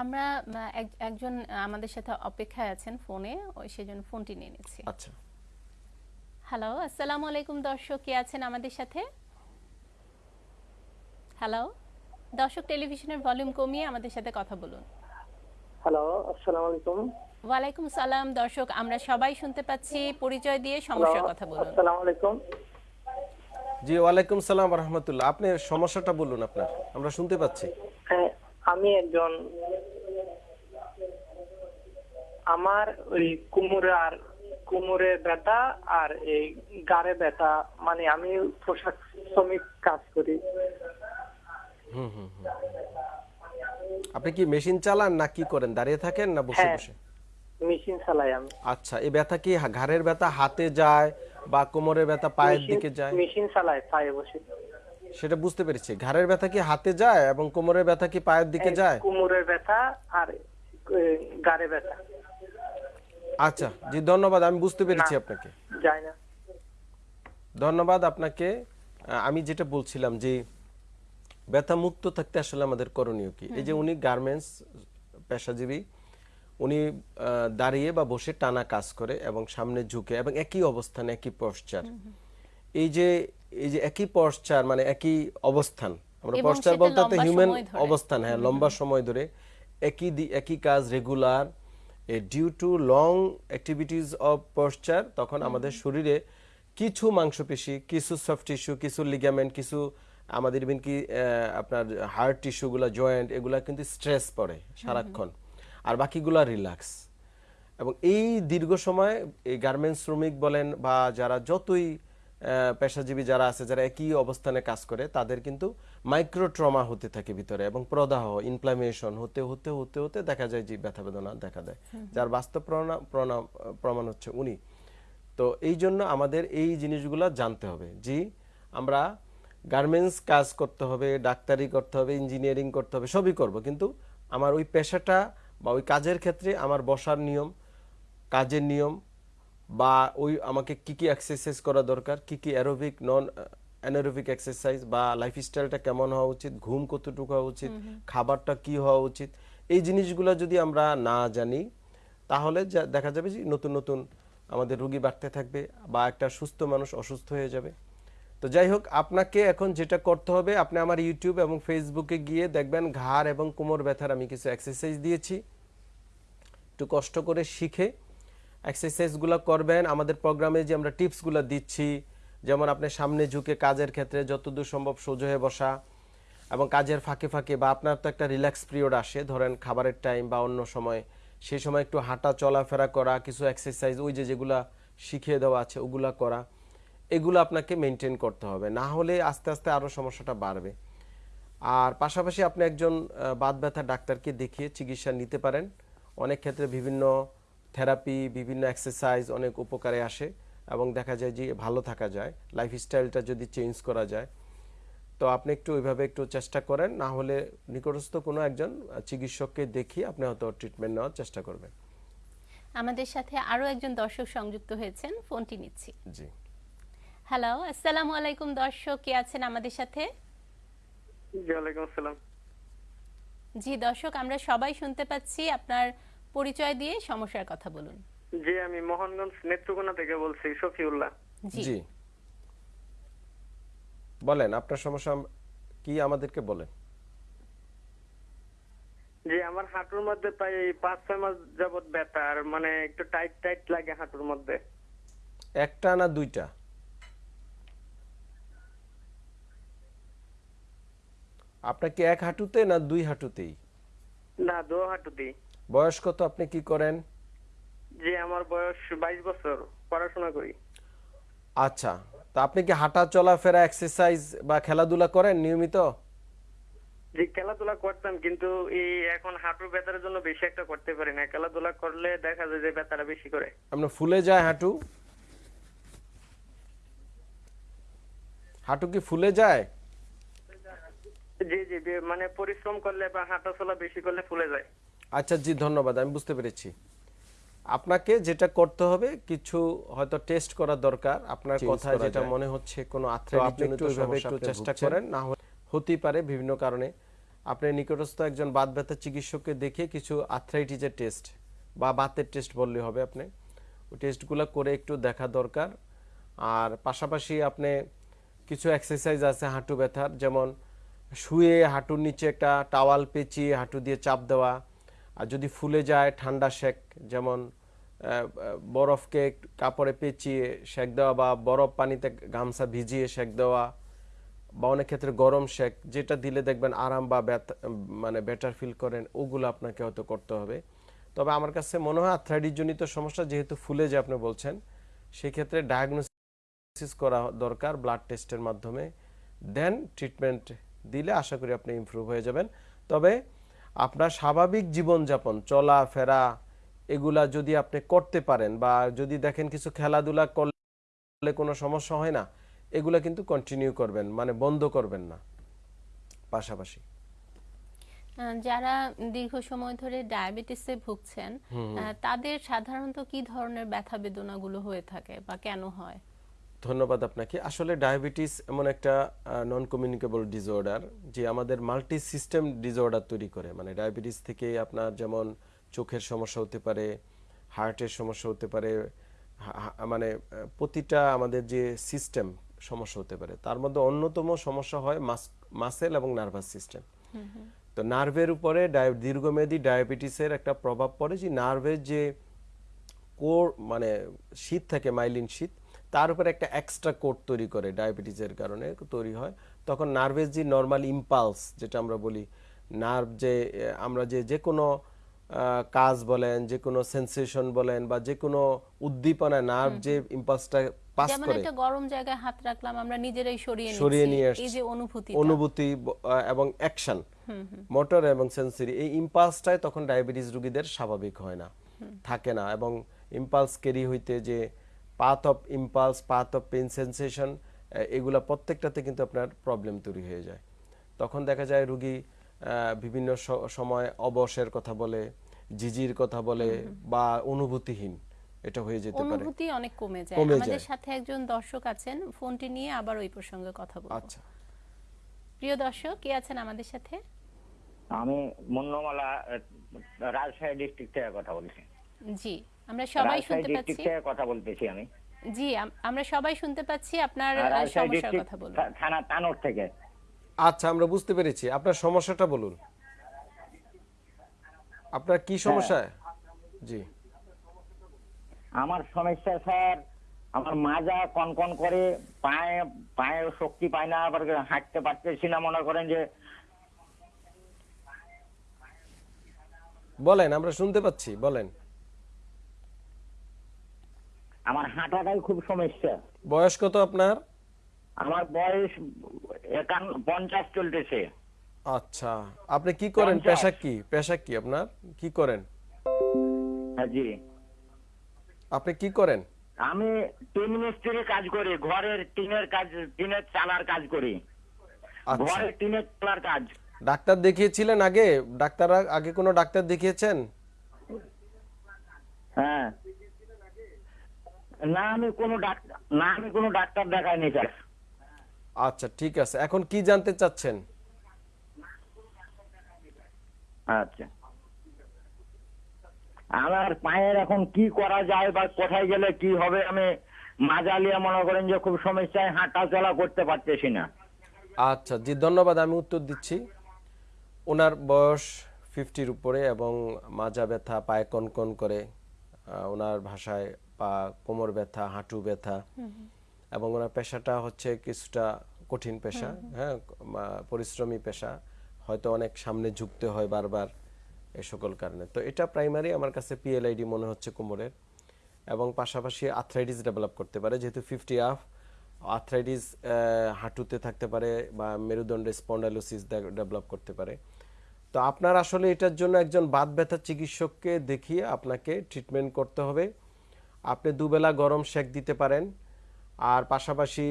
আমরা একজন আমাদের সাথে অপেক্ষায় আছেন ফোনে ওই সেজন্য ফোনটি নিয়ে নিচ্ছি। আচ্ছা। হ্যালো আসসালামু আলাইকুম দর্শক কে আছেন আমাদের সাথে? হ্যালো দর্শক টেলিভিশনের ভলিউম কমিয়ে আমাদের সাথে কথা বলুন। হ্যালো আসসালামু আলাইকুম। ওয়ালাইকুম সালাম দর্শক আমরা সবাই শুনতে পাচ্ছি পরিচয় দিয়ে সমস্যার কথা বলুন। আসসালামু আলাইকুম। জি ওয়ালাইকুম সালাম রহমতুল্লাহ। আপনি সমস্যাটা বলুন আপনার আমরা শুনতে পাচ্ছি। হ্যাঁ আমি একজন আমার ওই কুমোরে আর কুমোরে ব্যথা আর এই গাড়ে ব্যথা মানে আমি পোশাক শ্রমিক কাজ করি। আপনি কি মেশিন চালান না কি করেন? দাঁড়িয়ে থাকেন না বসে হ্যাঁ। বসে? মেশিন চালাই আমি। আচ্ছা এই ব্যথা কি ঘাড়ের ব্যথা হাতে যায় বা কোমরের ব্যথা পায়ের দিকে যায়? মেশিন চালাই পায়ে বসে। সেটা বুঝতে পেরেছি। ঘাড়ের ব্যথা কি হাতে যায় এবং কোমরের ব্যথা কি পায়ের দিকে যায়? কুমোরের ব্যথা আর গাড়ে ব্যথা। আচ্ছা জি ধন্যবাদ আমি বুঝতে পেরেছি আপনাকে। যায় না। ধন্যবাদ আপনাকে। আমি যেটা বলছিলাম যে ব্যথা মুক্ত থাকতে আসলে আমাদের করণীয় কি? এই যে উনি গার্মেন্টস পেশাজীবী উনি দাঁড়িয়ে বা বসে টানা কাজ করে এবং সামনে ঝুঁকে এবং একই অবস্থানে একই পশ্চার এই যে এই যে একই পশ্চার মানে একই অবস্থান আমরা পশ্চার বলতে হিউম্যান অবস্থান হ্যাঁ লম্বা সময় ধরে একই একই কাজ regular due to long activities of posture তখন আমাদের শরীরে কিছু মাংসপেশি কিছু সফট টিস্যু কিছু লিগামেন্ট কিছু আমাদের ইভেন কি আপনার হার্ট টিস্যুগুলো জয়েন্ট এগুলা কিন্তু স্ট্রেস পড়ে সারাক্ষণ আর বাকিগুলা রিল্যাক্স এবং এই দীর্ঘ সময় এই গার্মেন্টস শ্রমিক বলেন বা যারা যতই পেশাজীবী যারা আছে যারা একই অবস্থানে কাজ করে তাদের কিন্তু মাইক্রো ট্রমা হতে থাকে ভিতরে এবং প্রদাহ ইনফ্লামেশন হতে হতে হতে হতে দেখা যায় যে ব্যথা বেদনা দেখা দেয়। যার বাস্তব প্রমাণ- হচ্ছে উনি। তো এই জন্য আমাদের এই জিনিসগুলো জানতে হবে জি আমরা গার্মেন্টস কাজ করতে হবে ডাক্তারি করতে হবে ইঞ্জিনিয়ারিং করতে হবে সবই করব। কিন্তু আমার ওই পেশাটা বা ওই কাজের ক্ষেত্রে আমার বসার নিয়ম কাজের নিয়ম বা ওই আমাকে কি কি এক্সারসাইজ করা দরকার কি কি অ্যারোবিক নন অ্যানারোবিক এক্সারসাইজ বা লাইফস্টাইলটা কেমন হওয়া উচিত ঘুম কতটুকু হওয়া উচিত খাবারটা কি হওয়া উচিত এই জিনিসগুলো যদি আমরা না জানি তাহলে দেখা যাবে যে নতুন নতুন আমাদের রোগী বাড়তে থাকবে বা একটা সুস্থ মানুষ অসুস্থ হয়ে যাবে। তো যাই হোক আপনাকে এখন যেটা করতে হবে আপনি আমার ইউটিউব এবং ফেসবুকে গিয়ে দেখবেন ঘাড় এবং কোমর ব্যথার আমি কিছু এক্সারসাইজ দিয়েছি। একটু কষ্ট করে শিখে এক্সারসাইজগুলো করবেন। আমাদের প্রোগ্রামে যে আমরা টিপসগুলো দিচ্ছি, যেমন আপনি সামনে ঝুঁকে কাজের ক্ষেত্রে যতদূর সম্ভব সোজা হয়ে বসা এবং কাজের ফাঁকে ফাঁকে বা আপনার তো একটা রিল্যাক্স পিরিয়ড আসে, ধরেন খাবারের টাইম বা অন্য সময় সেই সময় একটু হাঁটা চলাফেরা করা, কিছু এক্সারসাইজ ওই যে যেগুলা শিখিয়ে দেওয়া আছে ওগুলা করা, এগুলো আপনাকে মেনটেন করতে হবে। না হলে আস্তে আস্তে আরও সমস্যাটা বাড়বে। আর পাশাপাশি আপনি একজন বাত ব্যথা ডাক্তারকে দেখিয়ে চিকিৎসা নিতে পারেন। অনেক ক্ষেত্রে বিভিন্ন থেরাপি বিভিন্ন এক্সারসাইজ অনেক উপকারে আসে এবং দেখা যায় যে ভালো থাকা যায়। লাইফস্টাইলটা যদি চেঞ্জ করা যায়। তো আপনি একটু ওইভাবে একটু চেষ্টা করেন না হলে নিকটস্থ কোনো একজন চিকিৎসককে দেখিয়ে আপনি হয়তো ট্রিটমেন্ট নেওয়ার চেষ্টা করবেন। আমাদের সাথে আরও একজন দর্শক সংযুক্ত হয়েছেন ফোনটি নিচ্ছি। জি। হ্যালো আসসালামু আলাইকুম দর্শক কে আছেন আমাদের সাথে? জি ওয়ালাইকুম আসসালাম। জি দর্শক আমরা সবাই শুনতে পাচ্ছি আপনার পরিচয় দিয়ে সমস্যার কথা বলুন। জি আমি মোহনগঞ্জ নেত্রকোনা থেকে বলছি শফিউল্লাহ। জি। জি। বলেন আপনার সমস্যা কি আমাদেরকে বলেন? জি আমার হাঁটুর মধ্যে প্রায় পাঁচ ছয় মাস যাবত ব্যথা আর মানে একটু টাইট টাইট লাগে হাঁটুর মধ্যে। একটা না দুইটা? আপনার কি এক হাঁটুতে না দুই হাঁটুতেই? না দো হাঁটুতেই। বয়স কত আপনি কি করেন? জি আমার বয়স বাইশ বছর পড়াশোনা করি। আচ্ছা তা আপনি কি হাঁটা চলাফেরা এক্সারসাইজ বা খেলাধুলা করেন নিয়মিত? জি খেলাধুলা করতাম কিন্তু এই এখন হাঁটুর ব্যথার জন্য বেশি একটা করতে পারি না। খেলাধুলা করলে দেখা যায় যে ব্যথাটা বেশি করে। আপনার ফুলে যায় হাঁটু? হাঁটু কি ফুলে যায়? জি জি মানে পরিশ্রম করলে বা হাঁটা চলা বেশি করলে ফুলে যায়। আচ্ছা জি ধন্যবাদ আমি বুঝতে পেরেছি। আপনাকে যেটা করতে হবে কিছু হয়তো টেস্ট করা দরকার। আপনার কথা যেটা মনে হচ্ছে কোনো তো আর্থ্রাইটিস আপনি একটু চেষ্টা। করেন, না হলে হতেই পারে বিভিন্ন কারণে। আপনি নিকটস্থ একজন বাত ব্যথা চিকিৎসককে দেখে কিছু আর্থ্রাইটিসের টেস্ট বা বাতের টেস্ট বললে হবে আপনি। ওই টেস্টগুলো করে একটু দেখা দরকার। আর পাশাপাশি আপনি কিছু এক্সারসাইজ আছে হাঁটু ব্যথার যেমন শুয়ে হাঁটুর নিচে একটা টাওয়াল পেঁচিয়ে হাঁটু দিয়ে চাপ দেওয়া আর যদি ফুলে যায় ঠান্ডা শেক, যেমন বরফকে কাপড়ে পেঁচিয়ে সেক দেওয়া বা বরফ পানিতে গামছা ভিজিয়ে সেক দেওয়া বা অনেক ক্ষেত্রে গরম শেক, যেটা দিলে দেখবেন আরাম বা মানে বেটার ফিল করেন, ওগুলো আপনাকে হয়তো করতে হবে। তবে আমার কাছে মনে হয় আর্থ্রাইটিস জনিত সমস্যা যেহেতু ফুলে যে আপনি বলছেন, সেক্ষেত্রে ডায়াগনোসিস করা দরকার ব্লাড টেস্টের মাধ্যমে। দেন ট্রিটমেন্ট দিলে আশা করি আপনি ইমপ্রুভ হয়ে যাবেন। তবে আপনার স্বাভাবিক জীবনযাপন চলা ফেরা এগুলা যদি আপনি করতে পারেন বা যদি দেখেন কিছু খেলাধুলা করলে কোনো সমস্যা হয় না এগুলা কিন্তু কন্টিনিউ করবেন মানে বন্ধ করবেন না। পাশাপাশি। যারা দীর্ঘ সময় ধরে ডায়াবেটিসে ভুগছেন তাদের সাধারণত কি ধরনের ব্যথা বেদনাগুলো হয়ে থাকে বা কেন হয়? ধন্যবাদ আপনাকে। আসলে ডায়াবেটিস এমন একটা নন কমিউনিকেবল ডিসঅর্ডার যে আমাদের মাল্টি সিস্টেম ডিসঅর্ডার তৈরি করে। মানে ডায়াবেটিস থেকে আপনার যেমন চোখের সমস্যা হতে পারে হার্টের সমস্যা হতে পারে মানে প্রতিটা আমাদের যে সিস্টেম সমস্যা হতে পারে। তার মধ্যে অন্যতম সমস্যা হয় মাসেল এবং নার্ভাস সিস্টেম তো নার্ভের উপরে দীর্ঘমেয়াদী ডায়াবেটিসের একটা প্রভাব পড়ে যে নার্ভের যে কোর মানে শীত থাকে মাইলিন শীত তার উপরে একটা এক্সট্রা কোট তৈরি করে ডায়াবেটিসের কারণে তৈরি হয়। তখন নার্ভের যে নর্মাল ইম্পালস যেটা আমরা বলি নার্ভ যে আমরা যে যে কোনো কাজ বলেন যে কোনো সেন্সেশন বলেন বা যে কোনো উদ্দীপনা নার্ভ যে ইম্পালসটা পাস যেমন করে একটা গরম জায়গায় হাত রাখলাম আমরা নিজেরাই সরিয়ে সরিয়ে নিয়ে এই। যে অনুভূতি অনুভূতি এবং অ্যাকশন মোটর এবং সেন্সরি এই ইম্পালসটাই তখন ডায়াবেটিস রোগীদের স্বাভাবিক হয় না। থাকে না এবং ইম্পালস ক্যারি হইতে যে path of impulse path of pain sensation এগুলা প্রত্যেকটাতে কিন্তু আপনার প্রবলেম তৈরি হয়ে যায়। তখন দেখা যায় রুগী বিভিন্ন সময় অবসের কথা বলে জিজির কথা বলে বা অনুভূতিহীন এটা হয়ে যেতে পারে। অনুভূতি অনেক কমে যায়। আমাদের সাথে একজন দর্শক আছেন ফোনটি নিয়ে আবার ওই প্রসঙ্গে কথা বলব। আচ্ছা। প্রিয় দর্শক কে আছেন আমাদের সাথে? আমি মুন্নমালা রাজশাহী ডিস্ট্রিক্ট থেকে কথা বলছি। জি। আমরা সবাই শুনতে পাচ্ছি। কথা বলতেছি আমি। জি আমরা সবাই শুনতে পাচ্ছি আপনার আহ, সমস্যার কথা বলুন। থানা তানোর থেকে। আচ্ছা আমরা বুঝতে পেরেছি। আপনার সমস্যাটা বলুন। আপনার কি সমস্যা? জি। আমার সমস্যা স্যার আমার মাজা কনকন করে পায়ে পায়ে শক্তি পায় না আবার হাঁটতে পারতেছি না মনে করেন যে। বলেন আমরা শুনতে পাচ্ছি বলেন। আমার হাঁটাটাই খুব সমস্যা। বয়স কত আপনার? আমার বয়স একান্ন পঞ্চাশ চলতেছে। আচ্ছা আপনি কি করেন। পেশা কি? পেশা কি আপনার? কি করেন? হ্যাঁ, জি। আপনি কি করেন? আমি টিন মিস্ত্রি কাজ করি ঘরের টিনের কাজ টিনের চালার কাজ করি। আচ্ছা। ঘরের টিনের চালার কাজ। ডাক্তার দেখিয়েছিলেন আগে? ডাক্তার আগে কোনো ডাক্তার দেখিয়েছেন? হ্যাঁ। না আমি কোনো ডাক্তার না আমি কোনো ডাক্তার দেখাইনি স্যার। আচ্ছা ঠিক আছে। এখন কি জানতে চাচ্ছেন? আচ্ছা। আমার পায়ের এখন কি করা যায় বা কোথায় গেলে কি হবে আমি মাজালিয়া মনে করেন যে খুব সমস্যায় হাঁটা চলা করতে পারতেছি না। আচ্ছা জি ধন্যবাদ আমি উত্তর দিচ্ছি। ওনার বয়স ফিফটির উপরে এবং মাজা ব্যথা পায়ে কনকন করে ওনার ভাষায় পা কোমর ব্যথা হাঁটু ব্যথা। এবং ওনার পেশাটা হচ্ছে কিছুটা কঠিন পেশা হ্যাঁ পরিশ্রমী পেশা। হয়তো অনেক সামনে ঝুঁকতে হয় বারবার এই সকল কারণে। তো এটা প্রাইমারি আমার কাছে পিএলআইডি মনে হচ্ছে কোমরের। এবং পাশাপাশি আর্থ্রাইটিস ডেভেলপ করতে পারে যেহেতু ফিফটি আফ আর্থ্রাইটিস হাঁটুতে থাকতে পারে বা মেরুদণ্ডে স্পন্ডালোসিস ডেভেলপ করতে পারে। তো আপনার আসলে এটার জন্য একজন বাত ব্যথা চিকিৎসককে দেখিয়ে আপনাকে ট্রিটমেন্ট করতে হবে। আপনি দুবেলা গরম সেক দিতে পারেন, আর পাশাপাশি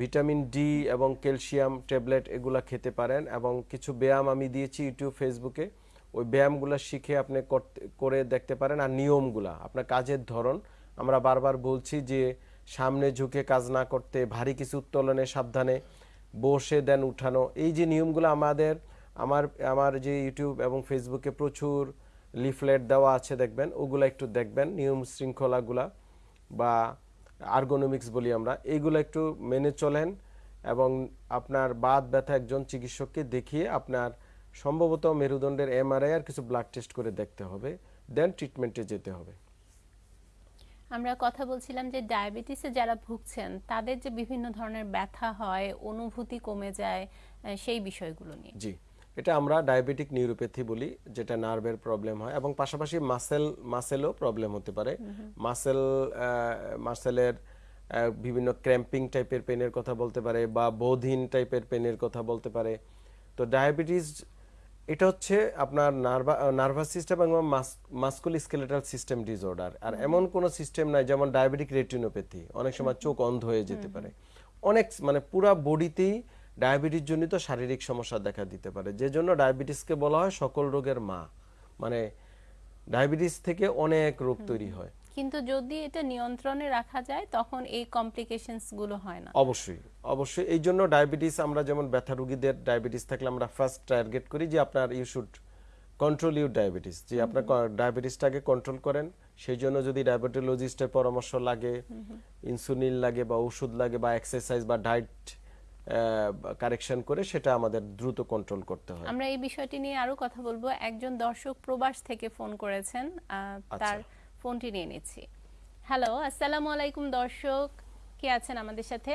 ভিটামিন ডি এবং ক্যালসিয়াম ট্যাবলেট এগুলা খেতে পারেন, এবং কিছু ব্যায়াম আমি দিয়েছি ইউটিউব, ফেসবুকে। ওই ব্যায়ামগুলো শিখে আপনি করে দেখতে পারেন, আর নিয়মগুলা, আপনার কাজের ধরন। আমরা বারবার বলছি যে, সামনে ঝুঁকে কাজ না করতে, ভারী কিছু উত্তোলনে সাবধানে বসে দেন উঠানো। এই যে নিয়মগুলো আমাদের, আমার আমার যে ইউটিউব এবং ফেসবুকে প্রচুর লিফলেট দেওয়া আছে দেখবেন। ওগুলো একটু দেখবেন নিয়ম শৃঙ্খলাগুলা বা আর্গোনমিক্স বলি আমরা এইগুলো একটু মেনে চলেন এবং আপনার বাদ ব্যথা একজন চিকিৎসককে দেখিয়ে আপনার সম্ভবত মেরুদণ্ডের এমআরআই আর কিছু ব্লাড টেস্ট করে দেখতে হবে দেন ট্রিটমেন্টে যেতে হবে। আমরা কথা বলছিলাম যে ডায়াবেটিসে যারা ভুগছেন তাদের যে বিভিন্ন ধরনের ব্যথা হয় অনুভূতি কমে যায় সেই বিষয়গুলো নিয়ে। জি। এটা আমরা ডায়াবেটিক নিউরোপ্যাথি বলি যেটা নার্ভের প্রবলেম হয় এবং পাশাপাশি মাসেল মাসেলও প্রবলেম হতে পারে। মাসেল মাসেলের বিভিন্ন ক্র্যাম্পিং টাইপের পেনের কথা বলতে পারে বা বোধহীন টাইপের পেনের কথা বলতে পারে। তো ডায়াবেটিস এটা হচ্ছে আপনার নার্ভা নার্ভাস সিস্টেম এবং মাস্কুল স্কেলেটাল সিস্টেম ডিসঅর্ডার আর এমন কোনো সিস্টেম নাই যেমন ডায়াবেটিক রেটিনোপ্যাথি অনেক সময় চোখ অন্ধ হয়ে যেতে পারে। অনেক মানে পুরা বডিতেই ডায়াবেটিস জনিত শারীরিক সমস্যা দেখা দিতে পারে। যে জন্য ডায়াবেটিসকে বলা হয় সকল রোগের মা। মানে ডায়াবেটিস থেকে অনেক রোগ তৈরি হয়। কিন্তু যদি এটা নিয়ন্ত্রণে রাখা যায় তখন এই কমপ্লিকেশনসগুলো হয় না। অবশ্যই অবশ্যই। এই জন্য ডায়াবেটিস আমরা যেমন ব্যথা রোগীদের ডায়াবেটিস থাকলে আমরা ফার্স্ট টার্গেট করি যে আপনার you should control your diabetes যে আপনার ডায়াবেটিসটাকে কন্ট্রোল করেন। সেই জন্য যদি ডায়াবেটোলজিস্টের পরামর্শ লাগে ইনসুলিন লাগে বা ওষুধ লাগে বা এক্সারসাইজ বা ডায়েট কারেকশন করে সেটা আমাদের দ্রুত কন্ট্রোল করতে হয়। আমরা এই বিষয়টি নিয়ে আরও কথা বলব। একজন দর্শক প্রবাস থেকে ফোন করেছেন তার ফোনটি নিয়ে নিচ্ছি। হ্যালো আসসালামু আলাইকুম দর্শক। কে আছেন আমাদের সাথে?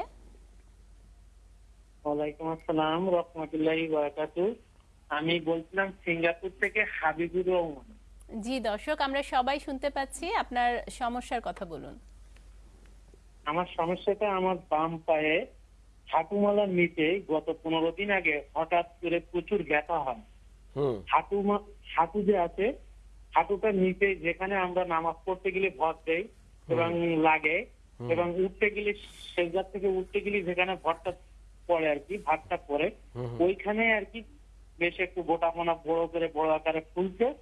ওয়ালাইকুম আসসালাম রহমতুল্লাহি বারাকাতু আমি বলছিলাম সিঙ্গাপুর থেকে হাবিবুর রহমান। জি দর্শক আমরা সবাই শুনতে পাচ্ছি। আপনার সমস্যার কথা বলুন। আমার সমস্যাটা আমার বাম পায়ে। হাঁটুমালার নিচে গত পনেরো দিন আগে হঠাৎ করে প্রচুর ব্যথা হয়। হুম। হাঁটু যে আছে হাঁটুটার নিচে যেখানে আমরা নামাজ পড়তে গেলে ভর দেই এবং লাগে এবং উঠতে গেলে সেজার থেকে উঠতে গেলে যেখানে ভরটা পড়ে আর কি ভাতটা পড়ে ওইখানে আর কি বেশ একটু গোটা মোনা বড় করে বড় আকারে ফুলছে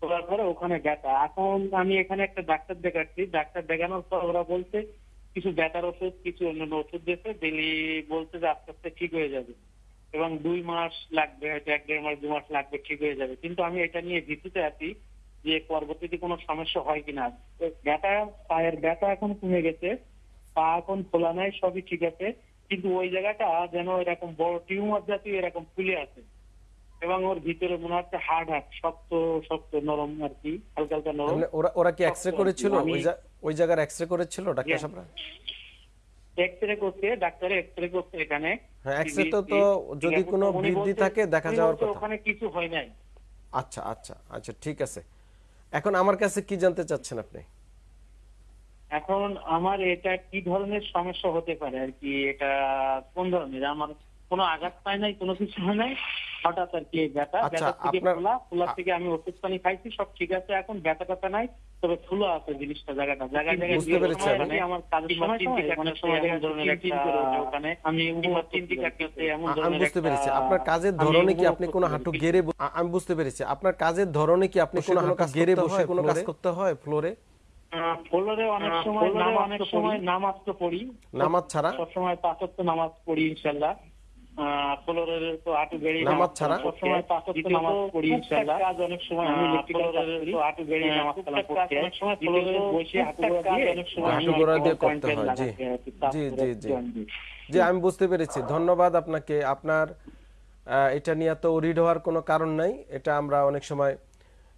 তোলার পরে ওখানে ব্যথা। এখন আমি এখানে একটা ডাক্তার দেখাচ্ছি। ডাক্তার দেখানোর পর ওরা বলছে কিছু ব্যথার ওষুধ কিছু অন্যান্য ওষুধ দিয়েছে দিলি বলছে যে আস্তে আস্তে ঠিক হয়ে যাবে। এবং দুই মাস লাগবে হয়তো এক দেড় মাস দু মাস লাগবে ঠিক হয়ে যাবে। কিন্তু আমি এটা নিয়ে ভীতিতে আছি যে পরবর্তীতে কোনো সমস্যা হয় কিনা। ব্যথা পায়ের ব্যথা এখন কমে গেছে পা এখন খোলা নাই সবই ঠিক আছে। কিন্তু ওই জায়গাটা যেন এরকম বড় টিউমার জাতীয় এরকম ফুলে আছে। এবং ওর ভিতরে মনে হচ্ছে হার্ড হার্ড শক্ত শক্ত নরম আর কি হালকা হালকা নরম। ওরা ওরা কি এক্সরে করেছিল? ওই জায়গার এক্সরে করেছিল ডাক্তার. সাহেবরা? এক্সরে করছে ডাক্তারে এক্সরে করছে এখানে। হ্যাঁ, X-ray তো- তো যদি কোনো বৃদ্ধি থাকে দেখা যাওয়ার কথা। ওখানে কিছু হয় নাই। আচ্ছা আচ্ছা আচ্ছা ঠিক আছে। এখন আমার কাছে কি জানতে চাচ্ছেন আপনি? এখন আমার এটা কি ধরনের সমস্যা হতে পারে আর কি? এটা কোন ধরনের? আমার কোনো আঘাত পায় নাই কোনো কিছু হয় নাই। হঠাৎ আর কি এই ব্যথা আচ্ছা, ব্যথা থেকে ফোলা ফোলা থেকে আমি ওষুধ পানি খাইছি সব ঠিক আছে এখন ব্যথা ব্যথা নাই তবে ফুলো আছে জিনিসটা জায়গাটা। জায়গায় জায়গায়। মানে আমার কাজের সময় চিন্তি অনেক সময় এমন ধরনের ওখানে আমি উপর চিন্তি কাটতেছে এমন ধরনের বুঝতে পেরেছি। আপনার কাজের ধরনে কি আপনি কোনো হাঁটু। গেড়ে আমি বুঝতে পেরেছি। আপনার কাজের ধরনে কি আপনি কোনো হাঁটু গেড়ে বসে কোনো কাজ করতে হয় ফ্লোরে? ফ্লোরে অনেক সময় নামাজ অনেক সময় নামাজ তো পড়ি। নামাজ ছাড়া? সবসময় পাঁচত্ব নামাজ পড়ি ইনশাল্লাহ নামাজ ছাড়া? কাজ অনেক সময় আমি নামাজ অনেক সময় বসে দিয়ে করতে হয়, জি। জি, জি, জি। বুঝতে পেরেছি। ধন্যবাদ আপনাকে। আপনার আহ, এটা নিয়ে তো রিড হওয়ার কোনো কারণ নাই। এটা আমরা অনেক সময়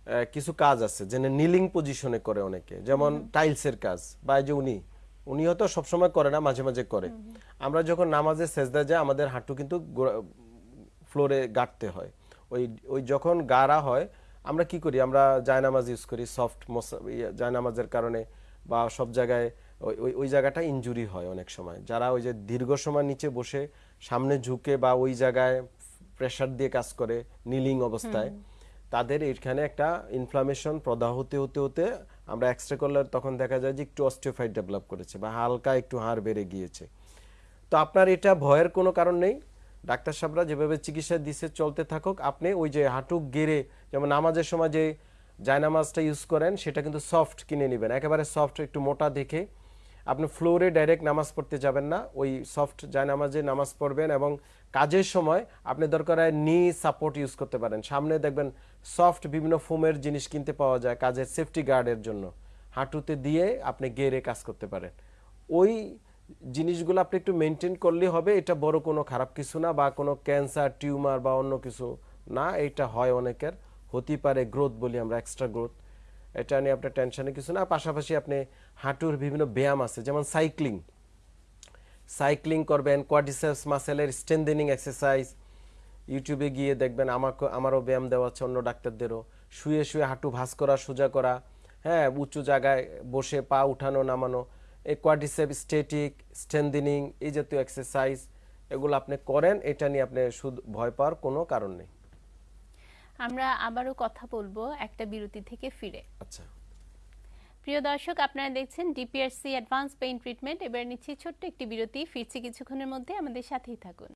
আহ, কিছু কাজ আছে যেন নিলিং পজিশনে করে অনেকে। যেমন টাইলসের কাজ বা যে উনি উনি হয়তো সবসময় করে না মাঝে মাঝে করে। আমরা যখন নামাজে সেজদা যায় আমাদের হাঁটু কিন্তু ফ্লোরে গাঁটতে হয়। ওই ওই যখন গাড়া হয় আমরা কি করি? আমরা জায়নামাজ ইউজ করি সফট জায়নামাজের কারণে বা সব জায়গায় ওই ওই জায়গাটা ইনজুরি হয় অনেক সময়। যারা ওই যে দীর্ঘ সময় নিচে বসে সামনে ঝুঁকে বা ওই জায়গায় প্রেশার দিয়ে কাজ করে নিলিং অবস্থায় তাদের এখানে একটা ইনফ্লামেশন প্রদাহ হতে হতে হতে আমরা এক্সরে করলে তখন দেখা যায় যে একটু অস্টিওফাইট ডেভেলপ করেছে বা হালকা একটু হাড় বেড়ে গিয়েছে। তো আপনার এটা ভয়ের কোনো কারণ নেই। ডাক্তার সাহেবরা যেভাবে চিকিৎসা দিছে, চলতে থাকুক। আপনি ওই যে হাঁটু গেড়ে, যেমন নামাজের সময় যে জায়নামাজটা ইউজ করেন, সেটা কিন্তু সফট কিনে নেবেন। একেবারে সফট একটু মোটা দেখে আপনি ফ্লোরে ডাইরেক্ট নামাজ পড়তে যাবেন না, ওই সফট জায়নামাজে নামাজ পড়বেন এবং কাজের সময় আপনি দরকার হয় নি সাপোর্ট ইউজ করতে পারেন। সামনে দেখবেন সফট বিভিন্ন ফোমের জিনিস কিনতে পাওয়া যায় কাজের সেফটি গার্ডের জন্য। হাঁটুতে দিয়ে আপনি গেরে কাজ করতে পারেন। ওই জিনিসগুলো আপনি একটু মেনটেন করলে হবে, এটা বড় কোনো খারাপ কিছু না বা কোনো ক্যান্সার টিউমার বা অন্য কিছু না, এটা হয় অনেকের হতে পারে গ্রোথ বলি আমরা এক্সট্রা গ্রোথ এটা নিয়ে আপনার টেনশনের কিছু না। পাশাপাশি আপনি হাঁটুর বিভিন্ন ব্যায়াম আছে, যেমন সাইক্লিং সাইক্লিং করবেন কোয়াডিসেপস মাসেলের স্ট্রেন্থেনিং এক্সারসাইজ ইউটিউবে গিয়ে দেখবেন আমাকে, আমারও ব্যায়াম দেওয়া আছে অন্য ডাক্তারদেরও। শুয়ে শুয়ে হাঁটু ভাঁজ করা, সোজা করা। হ্যাঁ উঁচু জায়গায় বসে পা উঠানো, নামানো। এই কোয়াডিসেপ স্টেটিক স্ট্রেন্থেনিং এই জাতীয় এক্সারসাইজ এগুলো আপনি করেন, এটা নিয়ে আপনি শুধু ভয় পাওয়ার কোনো কারণ নেই। আমরা আবারও কথা বলব একটা বিরতি থেকে ফিরে। আচ্ছা। প্রিয় দর্শক আপনারা দেখছেন ডিপিআরসি অ্যাডভান্স পেইন্ট ট্রিটমেন্ট এবার নিচ্ছি ছোট্ট একটি বিরতি। ফিরছি কিছুক্ষণের মধ্যে। আমাদের সাথেই থাকুন।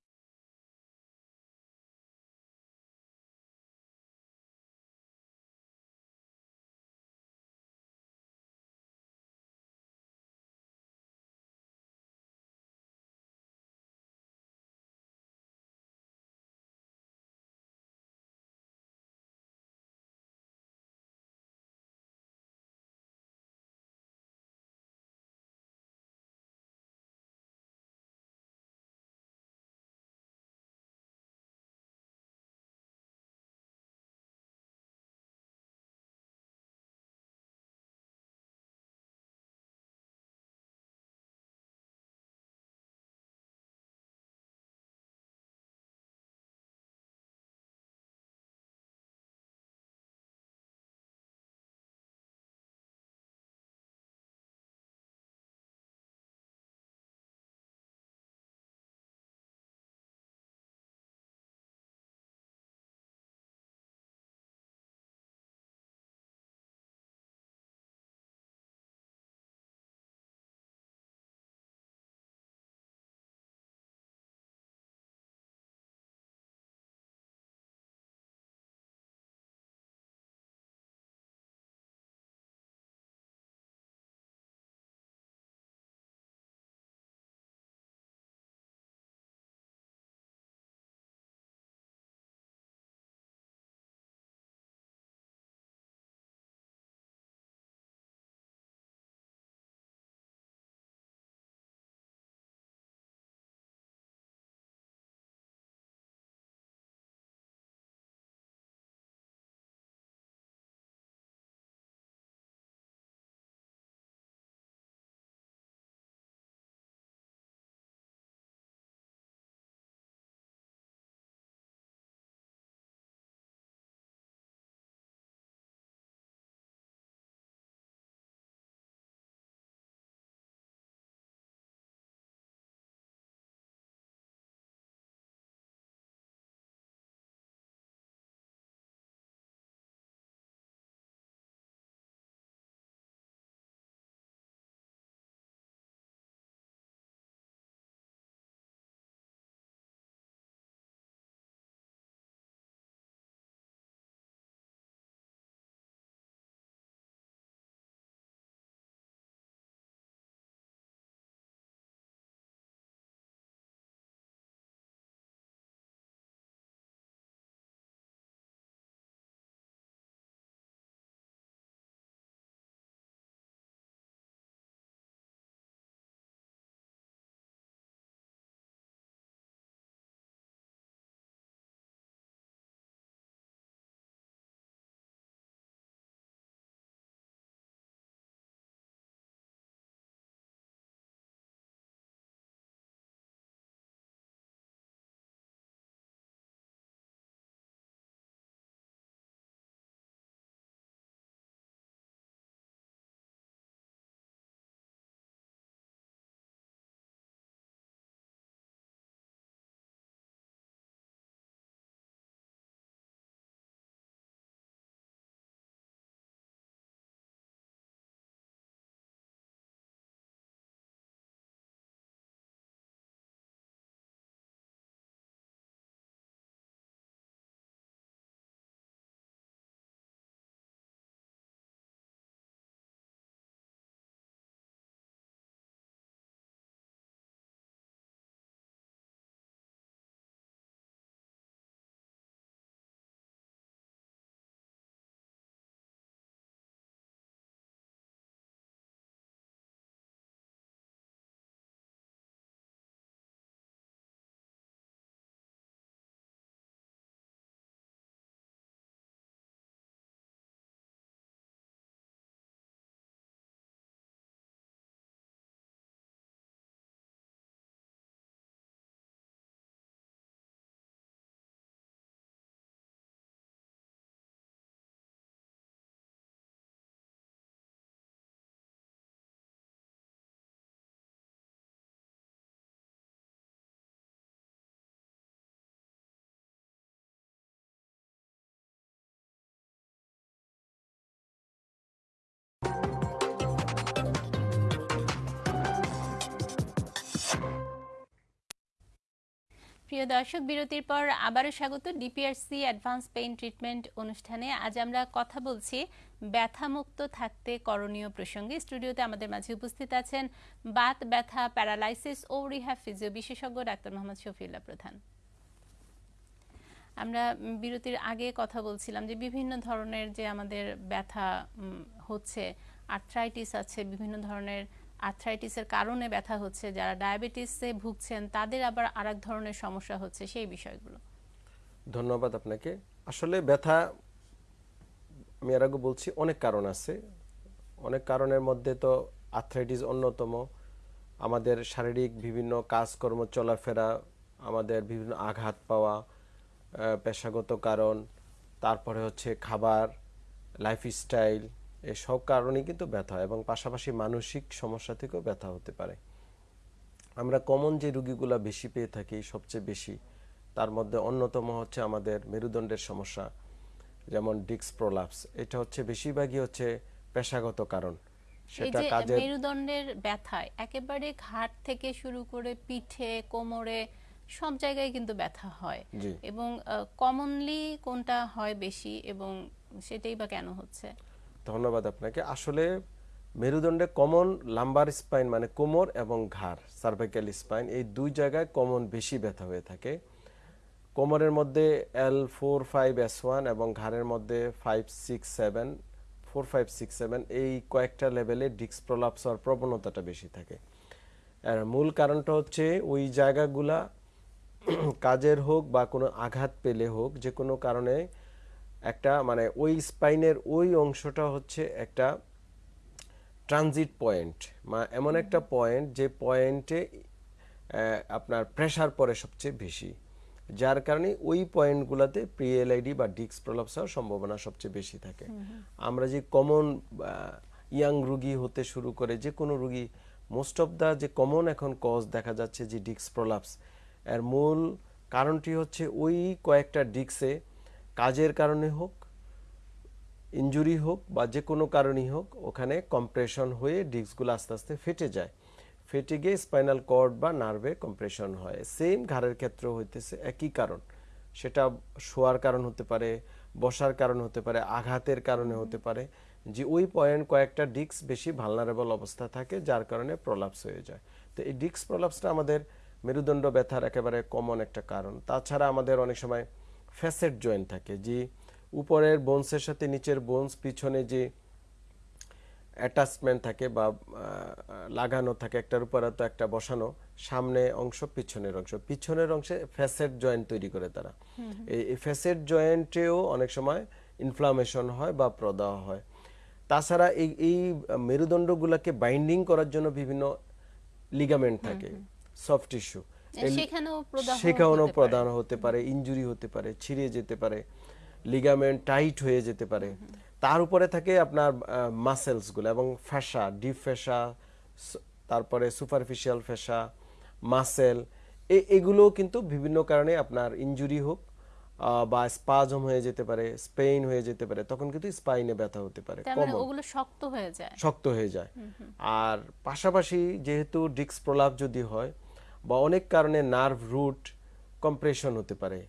প্রিয় দর্শক, বিরতির পর আবারও স্বাগত ডিপিআরসি অ্যাডভান্স পেইন ট্রিটমেন্ট অনুষ্ঠানে। আজ আমরা কথা বলছি, ব্যথামুক্ত থাকতে করণীয় প্রসঙ্গে। স্টুডিওতে আমাদের মাঝে উপস্থিত আছেন বাত ব্যথা, প্যারালাইসিস ও রিহ্যাব ফিজিও বিশেষজ্ঞ ডাক্তার মোহাম্মদ শফিউল্লাহ প্রধান। আমরা বিরতির আগে কথা বলছিলাম যে বিভিন্ন ধরনের যে আমাদের ব্যথা হচ্ছে আর্থ্রাইটিস আছে, বিভিন্ন ধরনের আর্থ্রাইটিসের কারণে ব্যথা হচ্ছে, যারা ডায়াবেটিসে ভুগছেন, তাদের আবার আরেক ধরনের সমস্যা হচ্ছে সেই বিষয়গুলো। ধন্যবাদ আপনাকে। আসলে ব্যথা, আমি এর আগে বলছি, অনেক কারণ আছে। অনেক কারণের মধ্যে তো আর্থ্রাইটিস অন্যতম। আমাদের শারীরিক বিভিন্ন কাজকর্ম, চলাফেরা, আমাদের বিভিন্ন আঘাত পাওয়া পেশাগত কারণ, তারপরে হচ্ছে খাবার লাইফস্টাইল এসব কারণেই কিন্তু ব্যথা হয় এবং পাশাপাশি মানসিক সমস্যা থেকেও ব্যথা হতে পারে। আমরা কমন যে রুগীগুলা বেশি পেয়ে থাকি সবচেয়ে বেশি তার মধ্যে অন্যতম হচ্ছে আমাদের মেরুদণ্ডের সমস্যা যেমন ডিক্স প্রলাপস। এটা হচ্ছে বেশিরভাগই হচ্ছে পেশাগত কারণ। সেটা যে কাজের মেরুদণ্ডের ব্যথায় একেবারে ঘাট থেকে শুরু করে পিঠে কোমরে সব জায়গায় কিন্তু ব্যথা হয়। এবং কমনলি কোনটা হয় বেশি এবং সেটাই বা কেন হচ্ছে? ধন্যবাদ আপনাকে। আসলে মেরুদণ্ডে কমন লাম্বার স্পাইন মানে কোমর এবং ঘাড় সার্ভাইকাল স্পাইন এই দুই জায়গায় কমন বেশি ব্যথা হয়ে থাকে। কোমরের মধ্যে L four five S one এবং ঘাড়ের মধ্যে five six seven four five six seven এই কয়েকটা লেভেলে ডিক্স প্রলাপস হওয়ার প্রবণতাটা বেশি থাকে। আর মূল কারণটা হচ্ছে ওই জায়গাগুলা কাজের হোক বা কোনো আঘাত পেলে হোক যে কোনো কারণে একটা মানে ওই স্পাইনের ওই অংশটা হচ্ছে একটা ট্রানজিট পয়েন্ট বা এমন একটা পয়েন্ট যে পয়েন্টে আপনার প্রেসার পড়ে সবচেয়ে বেশি। যার কারণে ওই পয়েন্টগুলোতে প্রিএলআইডি বা ডিক্স প্রলাপস হওয়ার সম্ভাবনা সবচেয়ে বেশি থাকে। আমরা যে কমন ইয়াং রুগী হতে শুরু করে যে কোনো রুগী মোস্ট অফ দা যে কমন এখন কজ দেখা যাচ্ছে যে ডিক্স প্রলাপস এর মূল কারণটি হচ্ছে ওই কয়েকটা ডিক্সে কাজের কারণে হোক, ইনজুরি হোক বা যে কোনো কারণেই হোক, ওখানে কম্প্রেশন হয়ে ডিস্কগুলো আস্তে আস্তে ফেটে যায়। ফেটে গিয়ে স্পাইনাল কর্ড বা নার্ভে কম্প্রেশন হয়। সেম ঘাড়ের ক্ষেত্রে হইতেছে একই কারণ। সেটা শোয়ার কারণ হতে পারে, বসার কারণ হতে পারে, আঘাতের কারণে হতে পারে, যে ওই পয়েন্ট কয়েকটা ডিস্ক বেশি ভালনারেবল অবস্থা থাকে, যার কারণে প্রলাপস হয়ে যায়। তো এই ডিস্ক প্রলাপসটা আমাদের মেরুদণ্ড ব্যথার একেবারে কমন একটা কারণ। তাছাড়া আমাদের অনেক সময় ফ্যাসেট জয়েন্ট থাকে যে উপরের বোনসের সাথে নিচের বোনস পিছনে যে অ্যাটাচমেন্ট থাকে বা লাগানো থাকে একটার উপর তো একটা বসানো সামনে অংশ পিছনের অংশ। পিছনের অংশে ফ্যাসেট জয়েন্ট তৈরি করে তারা। এই ফ্যাসেট জয়েন্টেও অনেক সময় ইনফ্লামেশন হয় বা প্রদাহ হয়। তাছাড়া এই এই মেরুদণ্ডগুলোকে বাইন্ডিং করার জন্য বিভিন্ন লিগামেন্ট থাকে সফট টিস্যু সেখানেও। প্রদান হতে পারে। ইনজুরি হতে পারে ছিঁড়ে যেতে পারে লিগামেন্ট টাইট হয়ে যেতে পারে। তার উপরে থাকে আপনার মাসেলসগুলো এবং ফ্যাসা ডিপ ফ্যাসা তারপরে সুপারফিশিয়াল ফ্যাসা মাসেল এগুলো কিন্তু বিভিন্ন কারণে আপনার ইনজুরি হোক বা স্পাজম হয়ে যেতে পারে স্পেইন হয়ে যেতে পারে তখন কিন্তু স্পাইনে ব্যথা হতে পারে মানে ওগুলো শক্ত হয়ে যায়। শক্ত হয়ে যায়। আর পাশাপাশি যেহেতু ডিস্ক প্রলাপ যদি হয় বা অনেক কারণে নার্ভ রুট কম্প্রেশন হতে পারে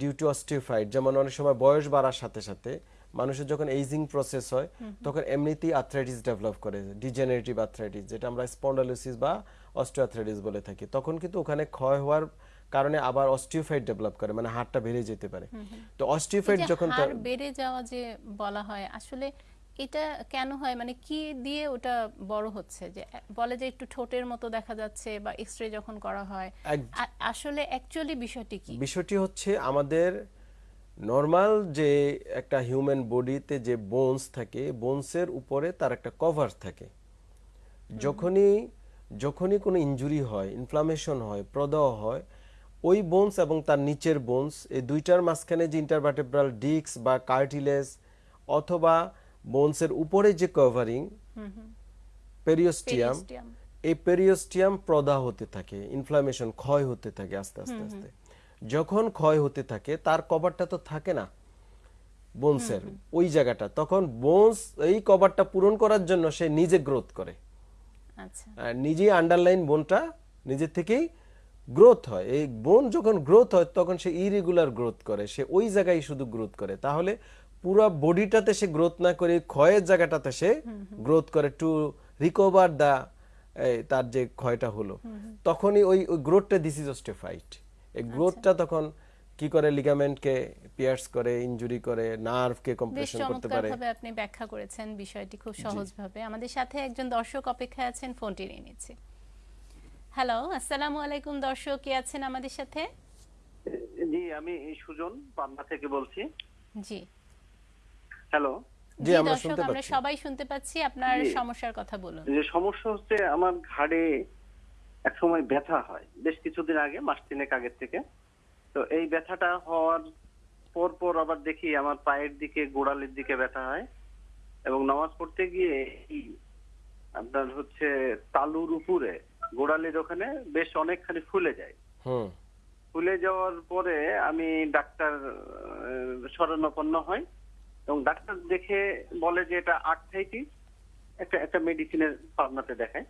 ডিউ টু অস্টিফাইড যেমন অনেক সময় বয়স বাড়ার সাথে সাথে মানুষের যখন এইজিং প্রসেস হয় তখন এমনিতেই আর্থ্রাইটিস ডেভেলপ করে ডিজেনারেটিভ আর্থ্রাইটিস যেটা আমরা স্পন্ডালোসিস বা অস্টিওআর্থ্রাইটিস বলে থাকি। তখন কিন্তু ওখানে ক্ষয় হওয়ার কারণে আবার অস্টিওফাইড ডেভেলপ করে মানে হাড়টা বেড়ে যেতে পারে। তো অস্টিওফাইড যখন বেড়ে যাওয়া যে বলা হয় আসলে এটা কেন হয়? মানে কি দিয়ে ওটা বড় হচ্ছে? যে বলে যে একটু ঠোঁটের মতো দেখা যাচ্ছে বা এক্সরে যখন করা হয়। আসলে অ্যাকচুয়ালি বিষয়টি কি? বিষয়টি হচ্ছে আমাদের নর্মাল যে একটা হিউম্যান বডিতে যে বোনস থাকে বোনসের উপরে তার একটা কভার থাকে। যখনই যখনই কোনো ইনজুরি হয় ইনফ্লামেশন হয় প্রদাহ হয় ওই বোনস এবং তার নিচের বোনস এই দুইটার মাঝখানে যে ইন্টারভার্টেব্রাল ডিস্ক বা কার্টিলেজ অথবা বোনসের উপরে যে কভারিং পেরিওস্টিয়াম। এই পেরিওস্টিয়াম প্রদাহ হতে থাকে ইনফ্লামেশন ক্ষয় হতে থাকে আস্তে আস্তে আস্তে। যখন ক্ষয় হতে থাকে তার কভারটা তো থাকে না বোনসের ওই জায়গাটা। তখন বোনস এই কভারটা পূরণ করার জন্য সে নিজে গ্রোথ করে। আচ্ছা। আর নিজেই আন্ডারলাইন বোনটা নিজের থেকেই গ্রোথ হয়। এই বোন যখন গ্রোথ হয় তখন সে ইরেগুলার গ্রোথ করে। সে ওই জায়গায় শুধু গ্রোথ করে। তাহলে পুরো বডিটাতে সে গ্রোথ না করে ক্ষয়ের জায়গাটাতে সে গ্রোথ করে টু রিকভার দা তার যে ক্ষয়টা হলো। তখনই ওই গ্রোথটা দিস ইজ অস্টেফাইট এই গ্রোথটা তখন কি করে লিগামেন্টকে পিয়ার্স করে ইনজুরি করে নার্ভকে কম্প্রেশন করতে পারে? চমৎকারভাবে আপনি ব্যাখ্যা করেছেন বিষয়টি খুব সহজভাবে। আমাদের সাথে একজন দর্শক অপেক্ষায় আছেন ফোনটি নিয়ে নিচ্ছি। হ্যালো আসসালামু আলাইকুম দর্শক কে আছেন আমাদের সাথে? জি আমি সুজন পাবনা থেকে বলছি। জি। হ্যালো জি, আমরা শুনতে আমরা সবাই শুনতে পাচ্ছি আপনার সমস্যার কথা বলুন। যে সমস্যা হচ্ছে আমার ঘাড়ে এক সময় ব্যথা হয়। বেশ কিছুদিন আগে মাস তিনেক আগের থেকে। তো এই ব্যথাটা হওয়ার পর পর আবার দেখি আমার পায়ের দিকে গোড়ালির দিকে ব্যথা হয়। এবং নামাজ পড়তে গিয়ে এই আপনার হচ্ছে তালুর উপরে গোড়ালির ওখানে বেশ অনেকখানি ফুলে যায়। হুম। ফুলে যাওয়ার পরে আমি ডাক্তার আহ, শরণাপন্ন হই। এবং ডাক্তার দেখে বলে যে এটা আর্থাইটিস একটা একটা মেডিসিনের পাবনাতে দেখায়।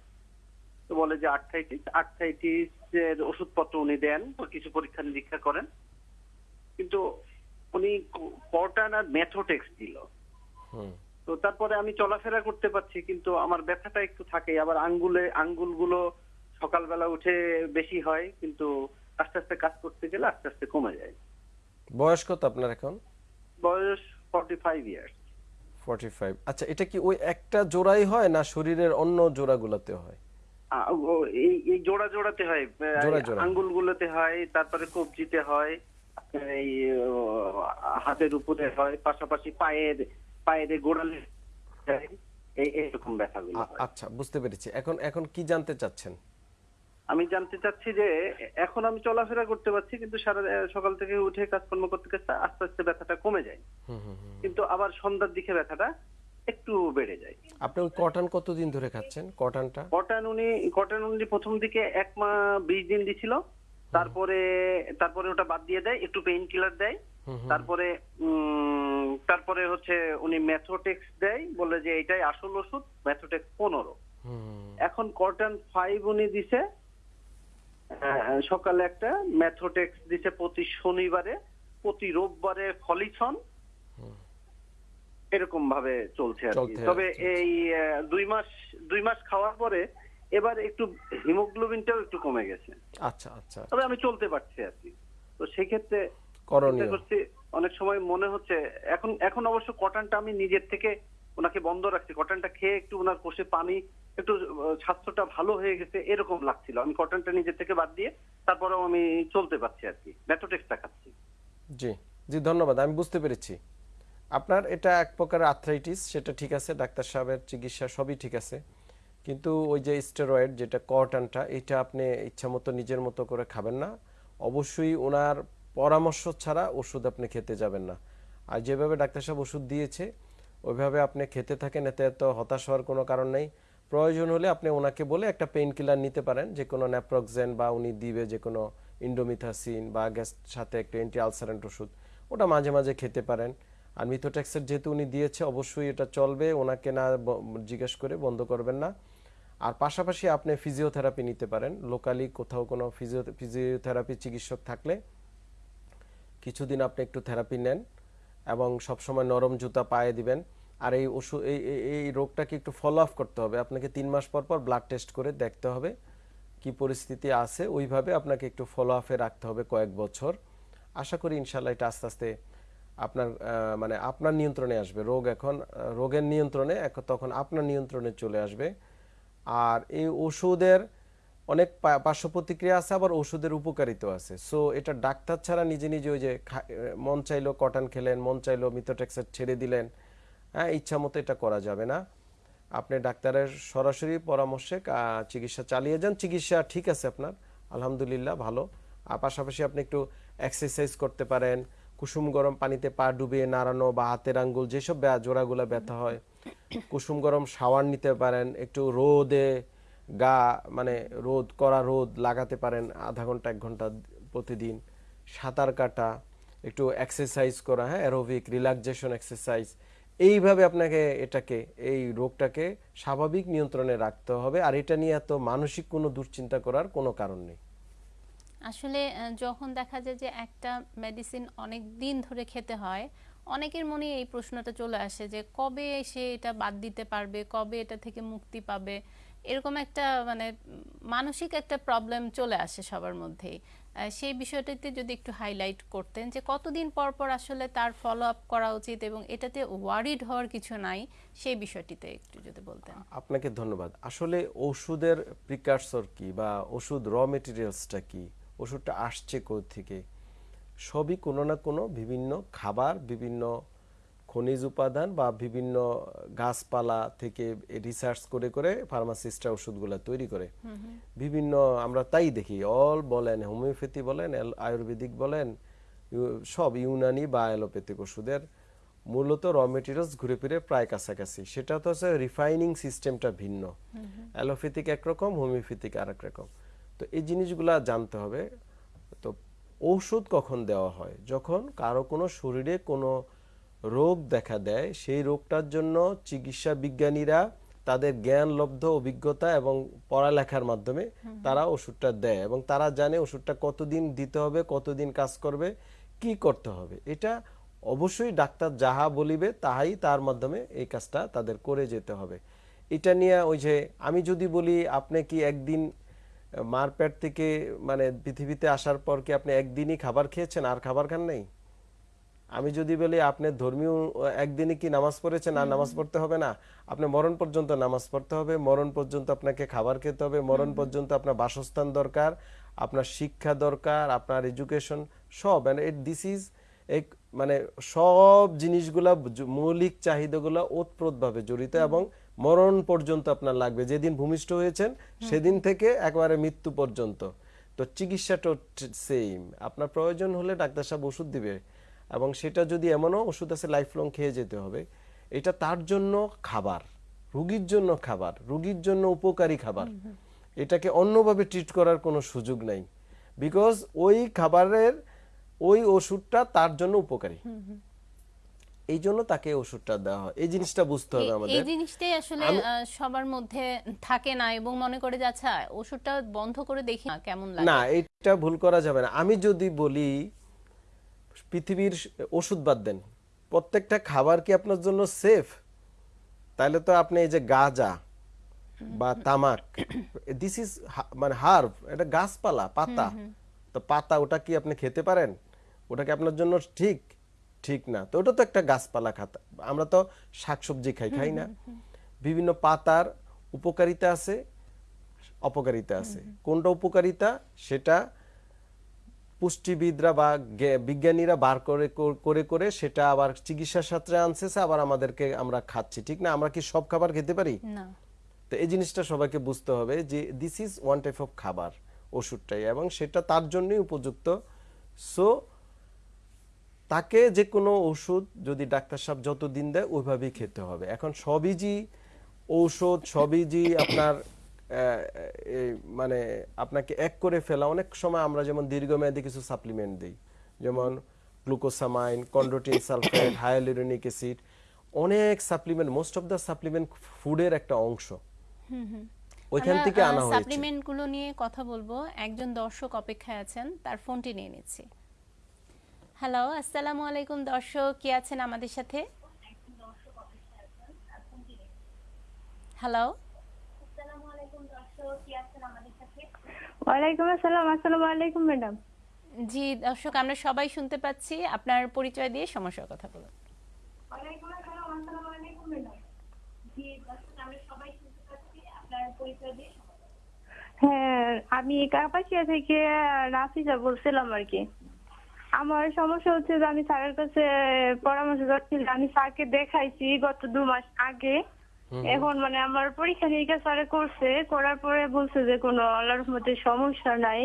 তো বলে যে আর্থাইটিস আর্থাইটিস এর ওষুধপত্র উনি দেন কিছু পরীক্ষা নিরীক্ষা করেন। কিন্তু উনি কর্টান আর মেথোটেক্স দিল। হুম। তো তারপরে আমি চলাফেরা করতে পারছি কিন্তু আমার ব্যথাটা একটু থাকে। আবার আঙ্গুলে আঙ্গুলগুলো সকালবেলা উঠে বেশি হয় কিন্তু আস্তে আস্তে কাজ করতে গেলে আস্তে আস্তে কমে যায়। বয়স কত আপনার এখন? বয়স ফর্টি ফাইভ ইয়ার্স 45 আচ্ছা এটা কি ওই একটা জোড়াই হয় না শরীরের অন্য জোড়াগুলোতে হয়? এই এই জোড়া জোড়াতে হয় জোড়া জোড়া। আঙ্গুল গুলোতে হয় তারপরে কবজিতে হয় এই হাতের উপরে হয় পাশাপাশি পায়ের পায়ের গোড়ালে। এই এরকম ব্যথাগুলো আচ্ছা বুঝতে পেরেছি। এখন এখন কি জানতে চাচ্ছেন? আমি জানতে চাচ্ছি যে এখন আমি চলাফেরা করতে পারছি কিন্তু সারা সকাল থেকে উঠে কাজকর্ম করতে করতে আস্তে আস্তে ব্যথাটা কমে যায়। কিন্তু আবার সন্ধ্যার দিকে ব্যথাটা একটু বেড়ে যায়। আপনি ওই কটন কতদিন ধরে খাচ্ছেন? কটনটা? কটন উনি কটন উনি প্রথম দিকে এক মা বিশ দিন দিছিল। তারপরে তারপরে ওটা বাদ দিয়ে দেয় একটু পেইন কিলার দেয়। তারপরে উম, তারপরে হচ্ছে উনি ম্যাথোটেক্স দেয় বলে যে এটাই আসল ওষুধ ম্যাথোটেক্স পনেরো। এখন কটন ফাইভ উনি দিছে সকালে একটা ম্যাথোটেক্স দিছে প্রতি শনিবারে প্রতি রোববারে ফলিছন। এরকম ভাবে চলছে আর কি। তবে এই দুই মাস দুই মাস খাওয়ার পরে এবার একটু হিমোগ্লোবিনটাও একটু কমে গেছে। আচ্ছা আচ্ছা। তবে আমি চলতে পারছি আর কি। তো সেক্ষেত্রে করণীয়। চিন্তা অনেক সময় মনে হচ্ছে এখন এখন অবশ্য কটনটা আমি নিজের থেকে ওনাকে বন্ধ রাখছি কটনটা খেয়ে একটু ওনার কোষে পানি, একটু স্বাস্থ্যটা ভালো হয়ে গেছে, এরকম লাগছিল। আমি কটনটা নিজের থেকে বাদ দিয়ে তারপরেও আমি চলতে পারছি আর কি। ম্যাথোটেক্সটা খাচ্ছি। জি জি, ধন্যবাদ। আমি বুঝতে পেরেছি। আপনার এটা এক প্রকার আর্থ্রাইটিস সেটা ঠিক আছে, ডাক্তার সাহেবের চিকিৎসা সবই ঠিক আছে। কিন্তু ওই যে স্টেরয়েড যেটা কটনটা এটা আপনি ইচ্ছা মতো নিজের মতো করে খাবেন না। অবশ্যই ওনার পরামর্শ ছাড়া ওষুধ আপনি খেতে যাবেন না। আর যেভাবে ডাক্তার সাহেব ওষুধ দিয়েছে ওইভাবে আপনি খেতে থাকেন, এতে এত হতাশ হওয়ার কোনো কারণ নেই। প্রয়োজন হলে আপনি ওনাকে বলে একটা পেইন কিলার নিতে পারেন, যে কোনো ন্যাপ্রক্সেন বা উনি দিবে যে কোনো ইন্ডোমিথাসিন বা গ্যাস সাথে একটা অ্যান্টি আলসারেন্ট ওষুধ, ওটা মাঝে মাঝে খেতে পারেন। আর মিথোট্যাক্সের যেহেতু উনি দিয়েছে, অবশ্যই এটা চলবে, ওনাকে না জিজ্ঞেস করে বন্ধ করবেন না। আর পাশাপাশি আপনি ফিজিওথেরাপি নিতে পারেন লোকালি কোথাও কোনো ফিজিও ফিজিওথেরাপি চিকিৎসক থাকলে। কিছুদিন আপনি একটু থেরাপি নেন। এবং সবসময় নরম জুতা পায়ে দিবেন। আর এই ওষুধ এই, এই- রোগটাকে একটু ফলো আপ করতে হবে। আপনাকে তিন মাস পর পর ব্লাড টেস্ট করে দেখতে হবে কি পরিস্থিতি আছে। ওইভাবে আপনাকে একটু ফলো আপে রাখতে হবে কয়েক বছর। আশা করি ইনশাল্লাহ এটা আস্তে আস্তে আপনার মানে আপনার নিয়ন্ত্রণে আসবে। রোগ এখন, রোগের নিয়ন্ত্রণে তখন আপনার নিয়ন্ত্রণে চলে আসবে। আর এই ওষুধের অনেক পার্শ্ব প্রতিক্রিয়া আছে, আবার ওষুধের উপকারিতা আছে। সো এটা ডাক্তার ছাড়া নিজে নিজে ওই যে মন চাইলো কটন খেলেন, মন চাইলো মিথোটেক্সের ছেড়ে দিলেন হ্যাঁ ইচ্ছা মতো এটা করা যাবে না। আপনি ডাক্তারের সরাসরি পরামর্শে চিকিৎসা চালিয়ে যান। চিকিৎসা ঠিক আছে আপনার, আলহামদুলিল্লাহ ভালো। আর পাশাপাশি আপনি একটু এক্সারসাইজ করতে পারেন, কুসুম গরম পানিতে পা ডুবিয়ে নাড়ানো বা হাতের আঙ্গুল, যেসব জোড়াগুলো ব্যথা হয়, কুসুম গরম শাওয়ার নিতে পারেন, একটু রোদে গা মানে রোদ করা রোদ লাগাতে পারেন আধা ঘণ্টা, এক ঘণ্টা প্রতিদিন। সাঁতার কাটা, একটু এক্সারসাইজ করা হ্যাঁ অ্যারোবিক রিল্যাক্সেশন এক্সারসাইজ এইভাবে আপনাকে এটাকে, এই রোগটাকে স্বাভাবিক নিয়ন্ত্রণে রাখতে হবে। আর এটা নিয়ে এত মানসিক কোনো দুশ্চিন্তা করার কোনো কারণ নেই। আসলে যখন দেখা যায় যে একটা মেডিসিন অনেক দিন ধরে খেতে হয়, অনেকের মনে এই প্রশ্নটা চলে আসে যে কবে সে এটা বাদ দিতে পারবে, কবে এটা থেকে মুক্তি পাবে? এরকম একটা মানে মানসিক একটা প্রবলেম চলে আসে সবার মধ্যেই। সেই বিষয়টিতে যদি একটু হাইলাইট করতেন যে কতদিন পর পর আসলে তার ফলো আপ করা উচিত এবং এটাতে ওয়ারিড হওয়ার কিছু নাই, সেই বিষয়টিতে একটু যদি বলতেন। আপনাকে ধন্যবাদ। আসলে ওষুধের প্রিকারসর কি বা ওষুধ র মেটেরিয়ালসটা কি? ওষুধটা আসছে কোথা থেকে সবই কোনো না কোনো বিভিন্ন খাবার, বিভিন্ন খনিজ উপাদান বা বিভিন্ন গাছপালা থেকে রিসার্চ করে করে ফার্মাসিস্টরা ওষুধগুলো তৈরি করে। বিভিন্ন আমরা তাই দেখি অল বলেন হোমিওপ্যাথি বলেন আয়ুর্বেদিক বলেন সব ইউনানি বা অ্যালোপ্যাথিক ওষুধের মূলত র মেটেরিয়ালস ঘুরে ফিরে প্রায় কাছাকাছি। সেটা তো হচ্ছে রিফাইনিং সিস্টেমটা ভিন্ন। অ্যালোপ্যাথিক একরকম হোমিওপ্যাথিক আরেক রকম। তো এই জিনিসগুলা জানতে হবে। তো ঔষধ কখন দেওয়া হয়? যখন কারও কোনো শরীরে কোনো রোগ দেখা দেয় সেই রোগটার জন্য চিকিৎসা বিজ্ঞানীরা তাদের জ্ঞানলব্ধ অভিজ্ঞতা এবং পড়ালেখার মাধ্যমে তারা ওষুধটা দেয় এবং তারা জানে ওষুধটা কতদিন দিতে হবে কতদিন কাজ করবে কি করতে হবে। এটা অবশ্যই ডাক্তার যাহা বলিবে তাহাই তার মাধ্যমে এই কাজটা তাদের করে যেতে হবে। এটা নিয়ে ওই যে আমি যদি বলি আপনি কি একদিন মার পেট থেকে মানে পৃথিবীতে আসার পর কি আপনি একদিনই খাবার খেয়েছেন আর খাবার খান নাই? আমি যদি বলি আপনি ধর্মীয় একদিনে কি নামাজ পড়েছেন? আর নামাজ পড়তে হবে না? আপনি মরণ পর্যন্ত নামাজ পড়তে হবে মরণ পর্যন্ত আপনাকে খাবার খেতে হবে মরণ পর্যন্ত আপনার বাসস্থান দরকার আপনার শিক্ষা দরকার আপনার এডুকেশন সব। দিস ইজ এক মানে সব জিনিসগুলা মৌলিক চাহিদাগুলো ওতপ্রোতভাবে জড়িত এবং মরণ পর্যন্ত আপনার লাগবে। যেদিন ভূমিষ্ঠ হয়েছেন সেদিন থেকে একবারে মৃত্যু পর্যন্ত। তো চিকিৎসাটা সেম আপনার প্রয়োজন হলে ডাক্তার সাহেব ওষুধ দিবে। এবং সেটা যদি এমনও ওষুধ আছে লাইফ লং খেয়ে যেতে হবে এটা তার জন্য খাবার রুগীর জন্য খাবার রুগীর জন্য উপকারী খাবার। এটাকে অন্যভাবে ট্রিট করার কোনো সুযোগ নাই। বিকজ ওই খাবারের ওই ওষুধটা তার জন্য উপকারী। এই জন্য তাকে ওষুধটা দেওয়া হয়। এই জিনিসটা বুঝতে হবে আমাদের এই জিনিসটাই আসলে সবার মধ্যে থাকে না এবং মনে করে যে আচ্ছা ওষুধটা বন্ধ করে দেখি না কেমন লাগে? না এটা ভুল করা যাবে না। আমি যদি বলি পৃথিবীর ওষুধ বাদ দেন। প্রত্যেকটা খাবার কি আপনার জন্য সেফ তাহলে তো আপনি এই যে গাঁজা বা তামাক দিস ইজ মানে হার্ব এটা গাছপালা পাতা। তো পাতা ওটা কি আপনি খেতে পারেন? ওটা কি আপনার জন্য ঠিক? ঠিক না। তো ওটা তো একটা গাছপালা খাতা আমরা তো শাকসবজি খাই খাই না। বিভিন্ন পাতার উপকারিতা আছে অপকারিতা আছে। কোনটা উপকারিতা? সেটা পুষ্টিবিদরা বা বিজ্ঞানীরা বার করে করে করে সেটা আবার চিকিৎসার সাথে আনছে আবার আমাদেরকে আমরা খাচ্ছি। ঠিক না? আমরা কি সব খাবার খেতে পারি? না। তো এই জিনিসটা সবাইকে বুঝতে হবে যে this is one type of খাবার ওষুধটাই। এবং সেটা তার জন্যই উপযুক্ত। সো তাকে যে কোনো ওষুধ যদি ডাক্তার সাহেব যত দিন দেয় ওইভাবেই খেতে হবে। এখন সবই যে ঔষধ সবই যে আপনার মানে আপনাকে এক করে ফেলা অনেক সময় আমরা যেমন দীর্ঘমেয়াদী কিছু সাপ্লিমেন্ট দিই। যেমন glucosamine chondroitin sulphate hyaluronic acid অনেক supplement most of the supplement ফুডের একটা অংশ। ওইখান থেকে আনা হয়েছে। সাপ্লিমেন্টগুলো নিয়ে কথা বলব। একজন দর্শক অপেক্ষায় আছেন তার ফোনটি নিয়ে নিচ্ছি। হ্যালো আসসালামু আলাইকুম দর্শক কি আছেন আমাদের সাথে? হ্যালো ওয়ালাইকুম আসসালাম আসসালামু আলাইকুম ম্যাডাম। জি দর্শক আমরা সবাই শুনতে পাচ্ছি। আপনার পরিচয় দিয়ে সমস্যার কথা বলুন। হ্যাঁ আমি কাপাসিয়া থেকে রাফিজা বলছিলাম আর কি। আমার সমস্যা হচ্ছে যে আমি স্যারের কাছে পরামর্শ চাচ্ছিলাম। আমি স্যারকে দেখাইছি গত দু মাস আগে। এখন মানে আমার পরীক্ষা নিরীক্ষা স্যারে করছে, করার পরে বলছে যে কোনো আল্লাহর মধ্যে সমস্যা নাই।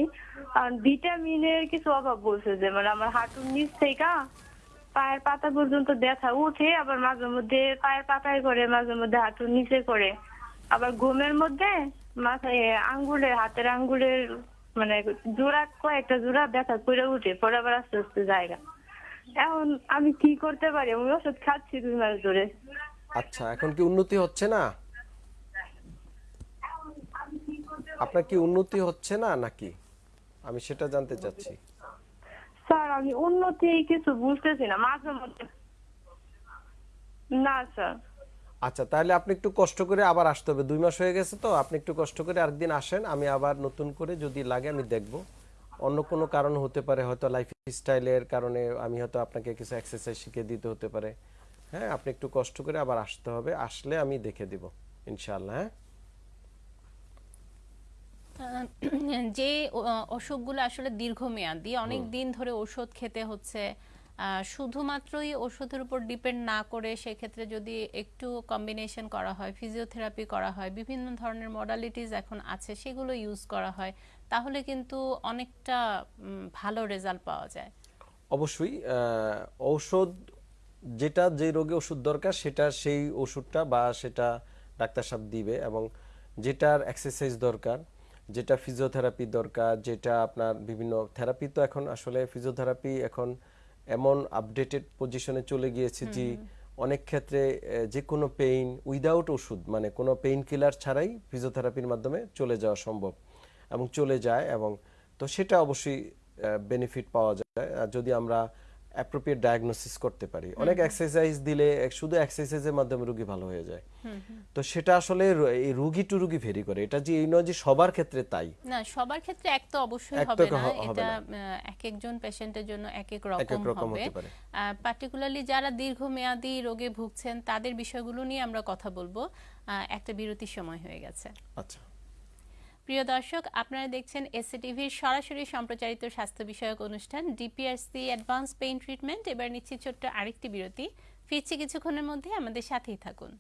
আর ভিটামিনের কিছু অভাব বলছে যে মানে আমার হাঁটুর নিচ থেকে পায়ের পাতা পর্যন্ত ব্যথা উঠে আবার মাঝে মধ্যে পায়ের পাতায় করে, মাঝে মধ্যে হাঁটুর নিচে করে। আবার ঘুমের মধ্যে মাথায় আঙ্গুলের, হাতের আঙ্গুলের মানে জোড়া, কয়েকটা জোড়া ব্যথা করে উঠে পরে আবার আস্তে আস্তে জায়গা। এখন আমি কি করতে পারি? আমি ওষুধ খাচ্ছি দুই মাস ধরে। আচ্ছা এখন কি উন্নতি হচ্ছে না? আপনার কি উন্নতি হচ্ছে না নাকি? আমি সেটা জানতে চাচ্ছি। স্যার আমি উন্নতি কিছু বুঝতেছি না মাঝে মধ্যে। না স্যার। আচ্ছা তাহলে আপনি একটু কষ্ট করে আবার আসতে হবে। দুই মাস হয়ে গেছে তো আপনি একটু কষ্ট করে আরেকদিন আসেন আমি আবার নতুন করে যদি লাগে আমি দেখব। অন্য কোনো কারণ হতে পারে হয়তো লাইফ স্টাইলের কারণে আমি হয়তো আপনাকে কিছু এক্সারসাইজ শিখিয়ে দিতে হতে পারে। হ্যাঁ আপনি একটু কষ্ট করে আবার আসতে হবে। আসলে আমি দেখে দিব ইনশাআল্লাহ হ্যাঁ? যে অসুখগুলো আসলে দীর্ঘমেয়াদী অনেক দিন ধরে ওষুধ খেতে হচ্ছে শুধুমাত্রই ওষুধের উপর ডিপেন্ড না করে সেক্ষেত্রে যদি একটু কম্বিনেশন করা হয় ফিজিওথেরাপি করা হয় বিভিন্ন ধরনের মডালিটিস এখন আছে সেগুলো ইউজ করা হয় তাহলে কিন্তু অনেকটা ভালো রেজাল্ট পাওয়া যায়। অবশ্যই ঔষধ যেটা যে রোগে ওষুধ দরকার সেটা সেই ওষুধটা বা সেটা ডাক্তার সাহেব দিবে এবং যেটার এক্সারসাইজ দরকার যেটা ফিজিওথেরাপি দরকার যেটা আপনার বিভিন্ন থেরাপি তো এখন আসলে ফিজিওথেরাপি এখন এমন আপডেটেড পজিশনে চলে গিয়েছে যে অনেক ক্ষেত্রে যে কোনো পেইন উইদাউট ওষুধ মানে কোনো পেইন কিলার ছাড়াই ফিজিওথেরাপির মাধ্যমে চলে যাওয়া সম্ভব এবং চলে যায় এবং তো সেটা অবশ্যই বেনিফিট পাওয়া যায়। আর যদি আমরা অ্যাপ্রোপ্রিয়েট ডায়াগনোসিস করতে পারি। অনেক এক্সারসাইজ দিলে শুধু এক্সারসাইজের মাধ্যমে রোগী ভালো হয়ে যায়। তো সেটা আসলে এই রুগী টু রুগী ভেরি করে। এটা যে এই নয় যে সবার ক্ষেত্রে তাই। না সবার ক্ষেত্রে এক তো অবশ্যই হবে না। এটা। এক একজন পেশেন্টের জন্য এক এক রকম হবে। পার্টিকুলারলি যারা দীর্ঘমেয়াদী রোগে ভুগছেন তাদের বিষয়গুলো নিয়ে আমরা কথা বলব। একটা বিরতির সময় হয়ে গেছে। আচ্ছা। প্রিয় দর্শক, আপনারা দেখছেন এসএটিভির সরাসরি সম্প্রচারিত স্বাস্থ্য বিষয়ক অনুষ্ঠান ডিপিআরসি অ্যাডভান্স পেইন ট্রিটমেন্ট এবার নিচ্ছি ছোট্ট আরেকটি বিরতি। ফিরছি কিছুক্ষণের মধ্যে আমাদের সাথেই থাকুন।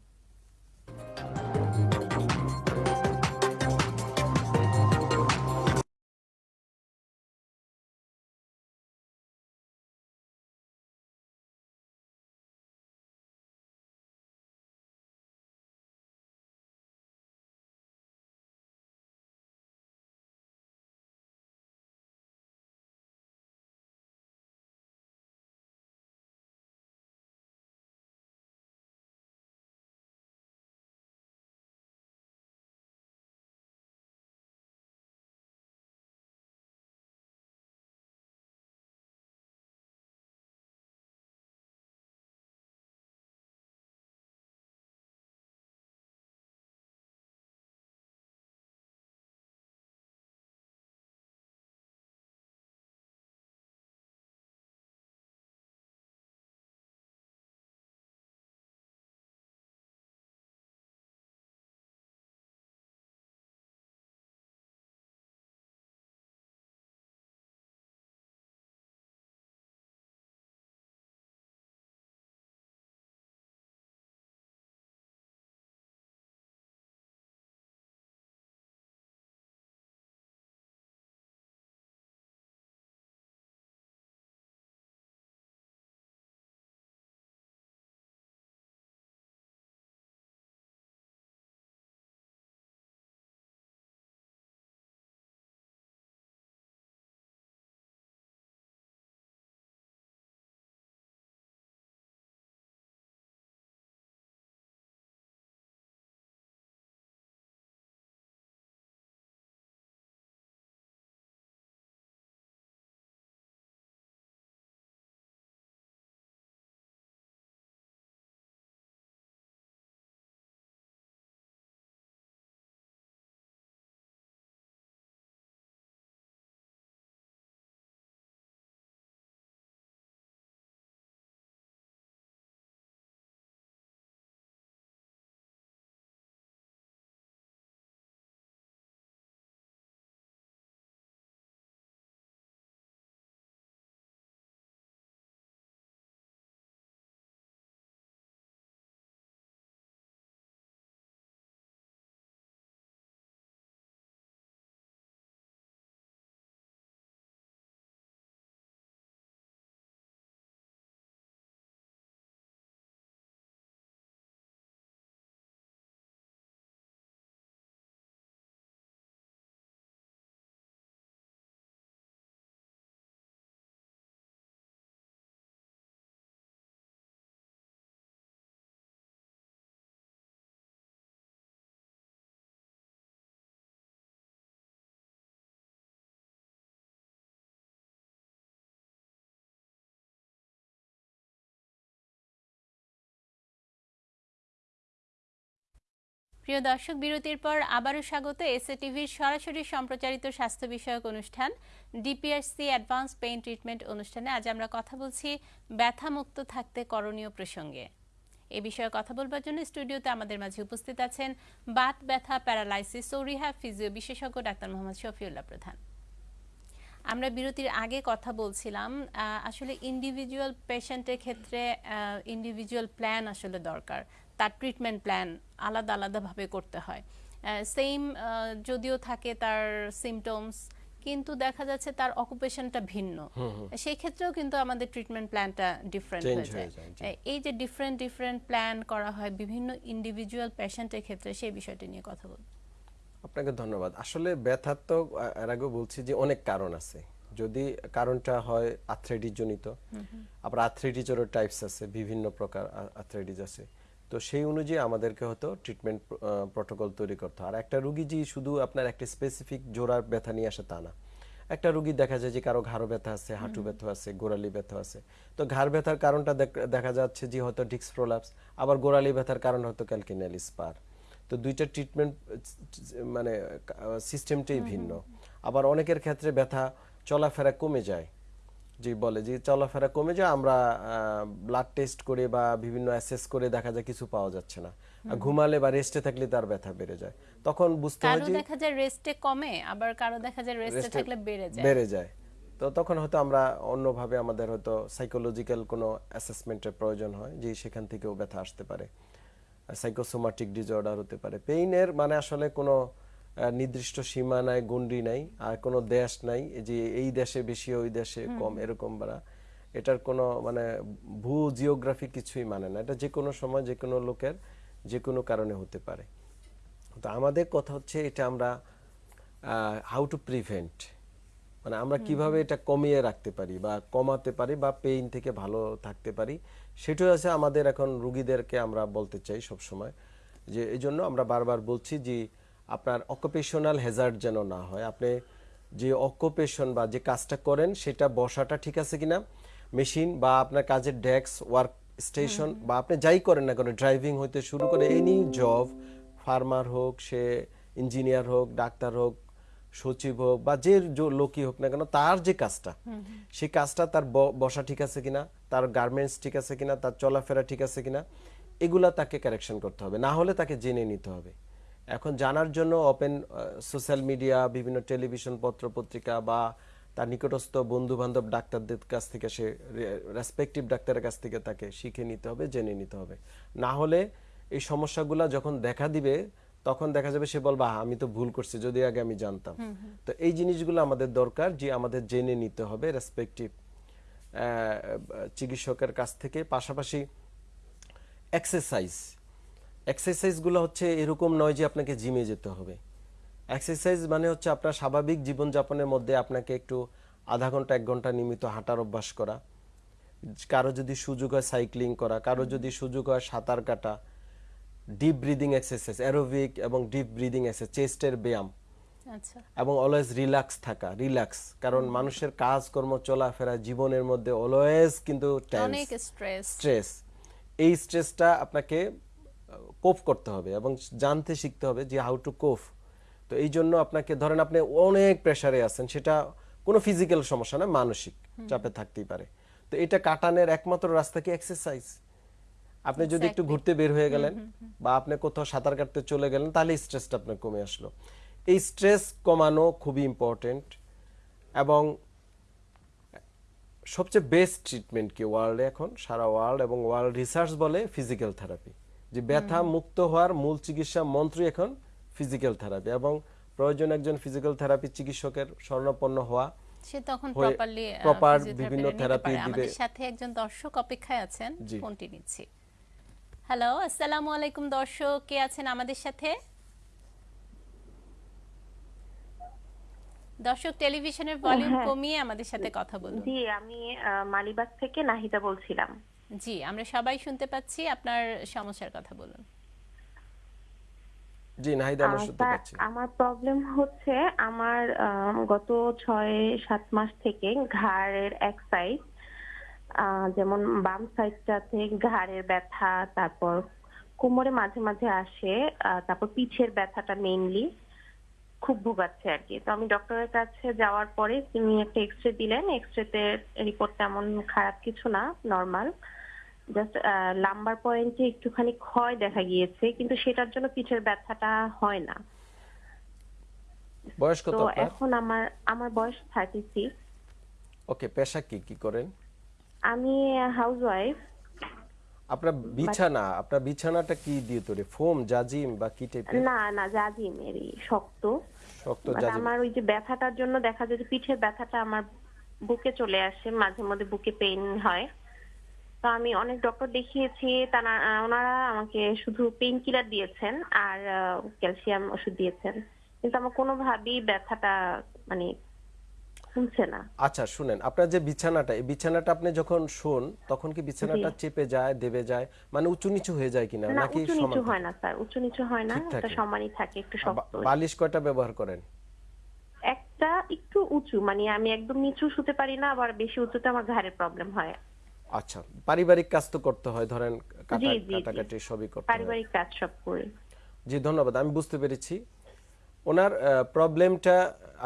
প্রিয় দর্শক, বিরতির পর আবারও স্বাগত এসএ টিভির সরাসরি সম্প্রচারিত স্বাস্থ্য বিষয়ক অনুষ্ঠান, ডিপিআরসি অ্যাডভান্স পেইন ট্রিটমেন্ট অনুষ্ঠানে। আজ আমরা কথা বলছি ব্যথামুক্ত থাকতে করণীয় প্রসঙ্গে। এ বিষয়ে কথা বলবার জন্য স্টুডিওতে আমাদের মাঝে উপস্থিত আছেন বাত ব্যথা প্যারালাইসিস ও রিহ্যাব ফিজিও বিশেষজ্ঞ ডাক্তার মোহাম্মদ শফিউল্লাহ প্রধান। আমরা বিরতির আগে কথা বলছিলাম আসলে ইন্ডিভিজুয়াল পেশেন্টের ক্ষেত্রে ইন্ডিভিজুয়াল প্ল্যান আসলে দরকার। তার ট্রিটমেন্ট প্ল্যান আলাদা আলাদাভাবে করতে হয়। সেম যদিও থাকে তার সিমটমস কিন্তু দেখা যাচ্ছে তার অকুপেশনটা ভিন্ন। সেই ক্ষেত্রেও কিন্তু আমাদের ট্রিটমেন্ট প্ল্যানটা ডিফারেন্ট হয়ে যায় এই যে ডিফারেন্ট ডিফারেন্ট প্ল্যান করা হয় বিভিন্ন ইন্ডিভিজুয়াল পেশেন্টের ক্ষেত্রে সেই বিষয়টি নিয়ে কথা বলব। আপনাকে ধন্যবাদ। আসলে ব্যথার তো এর আগেও বলছি যে অনেক কারণ আছে। যদি কারণটা হয় আর্থ্রাইটিস জনিত আবার আর্থ্রাইটিসেরও টাইপস আছে বিভিন্ন প্রকার আর্থ্রাইটিস আছে। তো সেই অনুযায়ী আমাদেরকে হয়তো ট্রিটমেন্ট প্রোটোকল তৈরি করতে হয়। আর একটা রুগী যে শুধু আপনার একটা স্পেসিফিক জোড়ার ব্যথা নিয়ে আসে তা না। একটা রুগী দেখা যায় যে কারও ঘাড় ব্যথা আছে হাঁটু ব্যথা আছে গোড়ালি ব্যথা আছে। তো ঘাড় ব্যথার কারণটা দেখ- দেখা যাচ্ছে যে হয়তো ডিক্স প্রোলাপস আবার গোড়ালি ব্যথার কারণ হয়তো ক্যালকিনাল স্পার তো দুইটা ট্রিটমেন্ট মানে সিস্টেমটাই ভিন্ন। আবার অনেকের ক্ষেত্রে ব্যথা চলাফেরা কমে যায়। যে বলে যে চলাফেরা কমে যায় আমরা ব্লাড টেস্ট করে বা বিভিন্ন অ্যাসেস করে দেখা যায় কিছু পাওয়া যাচ্ছে না। ঘুমালে বা রেস্টে থাকলে তার ব্যথা বেড়ে যায়। তখন বুঝতে হয় যে দেখা যায় রেস্টে কমে আবার কারও দেখা যায় রেস্টে থাকলে বেড়ে যায়। বেড়ে যায়। তো তখন হয়তো আমরা অন্যভাবে আমাদের হয়তো সাইকোলজিক্যাল কোনো অ্যাসেসমেন্টের প্রয়োজন হয় যে সেখান থেকেও ব্যথা আসতে পারে। সাইকোসোমাটিক ডিসঅর্ডার হতে পারে। পেইনের মানে আসলে কোনো নির্দিষ্ট সীমা নাই গন্ডি নাই আর কোনো দেশ নাই যে এই দেশে বেশি ওই দেশে কম এরকম বাড়া এটার কোনো মানে ভূ জিওগ্রাফি কিছুই মানে না। এটা যে কোনো সময় যে কোনো লোকের যে কোনো কারণে হতে পারে। তো আমাদের কথা হচ্ছে এটা আমরা হাউ টু প্রিভেন্ট মানে আমরা কীভাবে এটা কমিয়ে রাখতে পারি বা কমাতে পারি বা পেইন থেকে ভালো থাকতে পারি সেটাই আছে আমাদের এখন রুগীদেরকে আমরা বলতে চাই সব সময় যে এই জন্য আমরা বারবার বলছি যে আপনার অকুপেশনাল হেজার্ড যেন না হয়। আপনি যে অকুপেশন বা যে কাজটা করেন সেটা বসাটা ঠিক আছে কিনা? মেশিন বা আপনার কাজের ডেস্ক ওয়ার্ক স্টেশন বা আপনি যাই করেন না কেন ড্রাইভিং হইতে শুরু করে এনি জব ফার্মার হোক সে ইঞ্জিনিয়ার হোক ডাক্তার হোক সচিব হোক বা যে লোকই হোক না কেন তার যে কাজটা সেই কাজটা তার বসা ঠিক আছে কিনা? তার গার্মেন্টস ঠিক আছে কিনা? তার চলাফেরা ঠিক আছে কিনা? এগুলা তাকে কারেকশন করতে হবে। না হলে তাকে জেনে নিতে হবে। এখন জানার জন্য ওপেন সোশ্যাল মিডিয়া বিভিন্ন টেলিভিশন পত্র পত্রিকা বা তার নিকটস্থ বন্ধু বান্ধব ডাক্তারদের কাছ থেকে সে রেসপেক্টিভ ডাক্তারের কাছ থেকে তাকে শিখে নিতে হবে জেনে নিতে হবে। না হলে এই সমস্যাগুলো যখন দেখা দিবে তখন দেখা যাবে সে বলবা "আহ, আমি তো ভুল করছি যদি আগে আমি জানতাম। তো এই জিনিসগুলো আমাদের দরকার যে আমাদের জেনে নিতে হবে রেসপেক্টিভ চিকিৎসকের কাছ থেকে। পাশাপাশি এক্সারসাইজ এক্সারসাইজগুলো হচ্ছে এরকম নয় যে আপনাকে জিমে যেতে হবে। এক্সারসাইজ মানে হচ্ছে আপনার স্বাভাবিক জীবনযাপনের মধ্যে আপনাকে একটু আধা ঘণ্টা এক ঘণ্টা নিয়মিত হাঁটার অভ্যাস করা। কারও যদি সুযোগ হয় সাইক্লিং করা কারও যদি সুযোগ হয় সাঁতার কাটা ডিপ ব্রিদিং এক্সারসাইজ অ্যারোবিক এবং ডিপ ব্রিদিং এক্সারসাইজ চেস্টের ব্যায়াম। আচ্ছা। এবং অলওয়েজ রিল্যাক্স থাকা রিল্যাক্স কারণ মানুষের কাজকর্ম চলাফেরা জীবনের মধ্যে অলওয়েজ কিন্তু স্ট্রেস এই স্ট্রেসটা আপনাকে কোপ করতে হবে এবং জানতে শিখতে হবে যে হাউ টু কোপ তো এই জন্য আপনাকে ধরেন আপনি অনেক প্রেসারে আছেন সেটা কোনো ফিজিক্যাল সমস্যা না মানসিক চাপে থাকতেই পারে। তো এটা কাটানোর একমাত্র রাস্তা কি এক্সারসাইজ আপনি যদি একটু ঘুরতে বের হয়ে গেলেন বা আপনি কোথাও সাঁতার কাটতে চলে গেলেন তাহলে স্ট্রেসটা আপনার কমে আসলো। এই স্ট্রেস কমানো খুবই ইম্পর্টেন্ট এবং সবচেয়ে বেস্ট ট্রিটমেন্ট কি ওয়ার্ল্ডে এখন? সারা ওয়ার্ল্ড এবং ওয়ার্ল্ড রিসার্চ বলে ফিজিক্যাল থেরাপি যে ব্যথা মুক্ত হওয়ার মূল চিকিৎসা মন্ত্রই এখন ফিজিক্যাল থেরাপি এবং প্রয়োজন একজন ফিজিক্যাল থেরাপি চিকিৎসকের স্বর্ণপন্ন হওয়া সে তখন প্রপারলি proper বিভিন্ন থেরাপি দিবে। আমাদের সাথে একজন দর্শক অপেক্ষায় আছেন। ফোনটি নিচ্ছি। হ্যালো আসসালামু আলাইকুম দর্শক। কে আছেন আমাদের সাথে? দর্শক টেলিভিশনের ভলিউম হ্যাঁ। কমিয়ে আমাদের সাথে কথা বলুন। জি আমি আহ, মালিবাগ থেকে নাহিদা বলছিলাম। জি আমরা সবাই শুনতে পাচ্ছি আপনার সমস্যার কথা বলুন। জি নাহিদা আমরা শুনতে পাচ্ছি। আমার প্রবলেম হচ্ছে আমার আহ, গত ছয় সাত মাস থেকে ঘাড়ের এক সাইড যেমন বাম সাইডটাতে ঘাড়ের ব্যথা তারপর কোমরে মাঝে মাঝে আসে আহ, তারপর পিঠের ব্যথাটা মেইনলি খুব ভোগাচ্ছে আর কি। তো আমি ডক্টরের কাছে যাওয়ার পরে তিনি একটা এক্স রে দিলেন। এক্স রেতে রিপোর্ট তেমন খারাপ কিছু না নর্মাল জাস্ট লাম্বার পয়েন্টে একটুখানি ক্ষয় দেখা গিয়েছে কিন্তু সেটার জন্য পিঠের ব্যথাটা হয় না। বয়স কত আপনার? এখন আমার আমার বয়স থার্টি সিক্স ওকে পেশা কি? কি করেন? আমি হাউস ওয়াইফ আপনার বিছানা আপনার বিছানাটা কি দিয়ে তৈরি? ফোম জাজিম বা কি টাইপের না না জাজিমেরই শক্ত। শক্ত But জাজিম। আমার ওই যে ব্যথাটার জন্য দেখা যায় যে পিঠের ব্যথাটা আমার বুকে চলে আসে মাঝে মধ্যে বুকে পেইন হয়। তো আমি অনেক ডক্টর দেখিয়েছি তারা ওনারা আমাকে শুধু পেইন কিলার দিয়েছেন আর ক্যালসিয়াম ওষুধ দিয়েছেন। কিন্তু আমার কোনোভাবেই ব্যথাটা মানে কমছে না। আচ্ছা শুনেন আপনার যে বিছানাটা এই বিছানাটা আপনি যখন শোন তখন কি বিছানাটা চেপে যায় দেবে যায়? মানে উঁচু নিচু হয়ে যায় কিনা নাকি উঁচু নিচু হয় না স্যার উঁচু নিচু হয় না থাকে। সমানই থাকে একটু শক্ত। বালিশ কয়টা ব্যবহার করেন? একটা একটু উঁচু মানে আমি একদম নিচু শুতে পারি না আবার বেশি উঁচুতে আমার ঘাড়ের প্রবলেম হয়। আচ্ছা পারিবারিক কাজ তো করতে হয় ধরেন কাটা। কাটাকাটি সবই করতে হয়। পারিবারিক কাজ সব করি। জি ধন্যবাদ আমি বুঝতে পেরেছি। ওনার প্রবলেমটা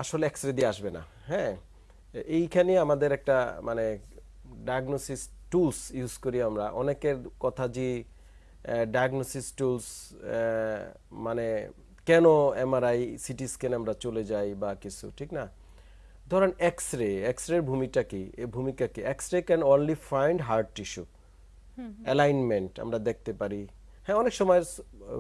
আসলে এক্সরে দিয়ে আসবে না হ্যাঁ? এইখানে আমাদের একটা মানে ডায়াগনোসিস টুলস ইউজ করি আমরা। অনেকের কথা যে ডায়াগনোসিস টুলস মানে কেন এমআরআই সিটি স্ক্যান আমরা চলে যাই বা কিছু ঠিক না? ধরেন এক্স রে এক্স রের ভূমিটা কি? এই ভূমিকা কি? X ray can only find hard tissue alignment আমরা দেখতে পারি। হ্যাঁ অনেক সময়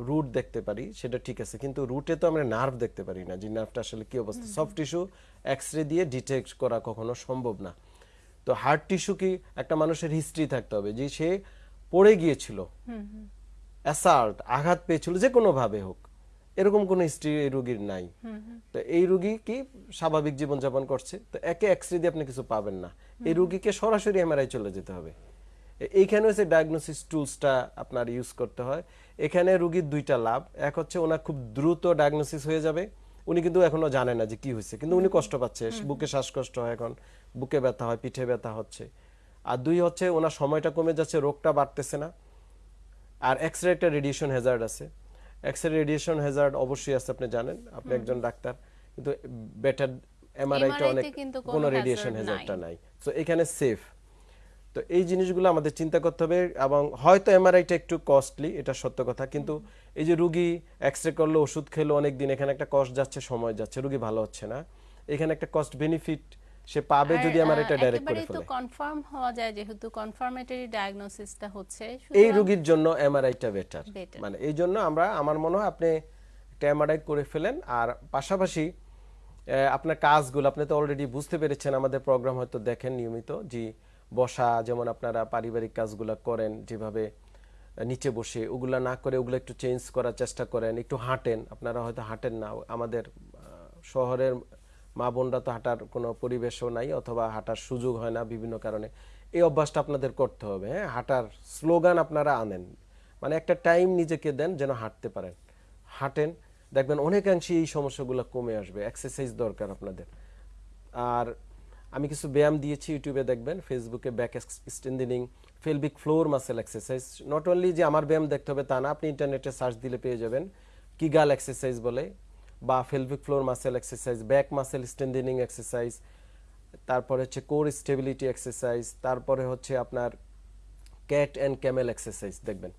রুট দেখতে পারি সেটা ঠিক আছে। কিন্তু রুটে তো আমরা নার্ভ দেখতে পারি না যে নার্ভটা আসলে কি অবস্থা? সফট টিস্যু এক্স রে দিয়ে ডিটেক্ট করা কখনো সম্ভব না। তো হার্ট টিস্যু কি একটা মানুষের হিস্ট্রি থাকতে হবে যে সে পড়ে গিয়েছিল। অ্যাসাল্ট আঘাত পেয়েছিল যে কোনো ভাবে হোক। এরকম কোনো হিস্ট্রি এই রোগীর নাই। তো এই রোগী কি স্বাভাবিক জীবনযাপন করছে? তো একে এক্সরে দিয়ে আপনি কিছু পাবেন না। এই রোগীকে সরাসরি এমআরআই চলে যেতে হবে। এইখানে হচ্ছে ডায়াগনোসিস টুলসটা আপনার ইউজ করতে হয়। এখানে রোগীর দুইটা লাভ। এক হচ্ছে ওনার খুব দ্রুত ডায়াগনোসিস হয়ে যাবে। উনি কিন্তু এখনও জানে না যে কি হয়েছে। কিন্তু উনি কষ্ট পাচ্ছে। বুকে শ্বাসকষ্ট হয় এখন। বুকে ব্যথা হয় পিঠে ব্যথা হচ্ছে। আর দুই হচ্ছে ওনার সময়টা কমে যাচ্ছে রোগটা বাড়তেছে না। আর এক্স রে একটা রেডিয়েশন হ্যাজার্ড আছে। এক্স রে রেডিয়েশন হ্যাজার্ড অবশ্যই আছে আপনি জানেন। আপনি একজন ডাক্তার কিন্তু বেটার এমআরআইটা অনেক কোনো রেডিয়েশন হ্যাজার্ডটা নাই। তো এখানে সেফ তো এই জিনিসগুলো আমাদের চিন্তা করতে হবে এবং হয়তো এমআরআইটা একটু কস্টলি এটা সত্য কথা কিন্তু এই যে রুগী এক্স রে করল ওষুধ খেলো অনেক দিন এখানে একটা কস্ট যাচ্ছে সময় যাচ্ছে রুগী ভালো হচ্ছে না। এখানে একটা কস্ট বেনিফিট সে পাবে যদি আমার এটা ডাইরেক্ট করে একেবারেই তো কনফার্ম হওয়া যায় যেহেতু কনফার্মেটরি ডায়াগনোসিসটা হচ্ছে এই রোগীর জন্য এমআরআইটা বেটার মানে এই জন্য আমরা আমার মনে হয় আপনি একটা এমআরআই করে ফেলেন আর পাশাপাশি আপনার কাজগুলো আপনি তো অলরেডি বুঝতে পেরেছেন আমাদের প্রোগ্রাম হয়তো দেখেন নিয়মিত যে বসা যেমন আপনারা পারিবারিক কাজগুলো করেন যেভাবে নিচে বসে ওগুলা না করে ওগুলো একটু চেঞ্জ করার চেষ্টা করেন একটু হাঁটেন আপনারা হয়তো হাঁটেন না আমাদের শহরের মা বোনরা তো হাঁটার কোনো পরিবেশও নাই অথবা হাঁটার সুযোগ হয় না বিভিন্ন কারণে। এই অভ্যাসটা আপনাদের করতে হবে হ্যাঁ? হাঁটার স্লোগান আপনারা আনেন। মানে একটা টাইম নিজেকে দেন যেন হাঁটতে পারেন। হাঁটেন, দেখবেন অনেকাংশে এই সমস্যাগুলো কমে আসবে এক্সারসাইজ দরকার আপনাদের। আর আমি কিছু ব্যায়াম দিয়েছি ইউটিউবে, দেখবেন, ফেসবুকে back strengthening pelvic floor muscle exercise not only যে আমার ব্যায়াম দেখতে হবে তা না, আপনি ইন্টারনেটে সার্চ দিলে পেয়ে যাবেন। কিগাল এক্সারসাইজ বলে। বা pelvic floor muscle exercise back muscle strengthening exercise তারপরে হচ্ছে কোর স্টেবিলিটি এক্সারসাইজ তারপরে হচ্ছে আপনার ক্যাট অ্যান্ড ক্যামেল এক্সারসাইজ দেখবেন।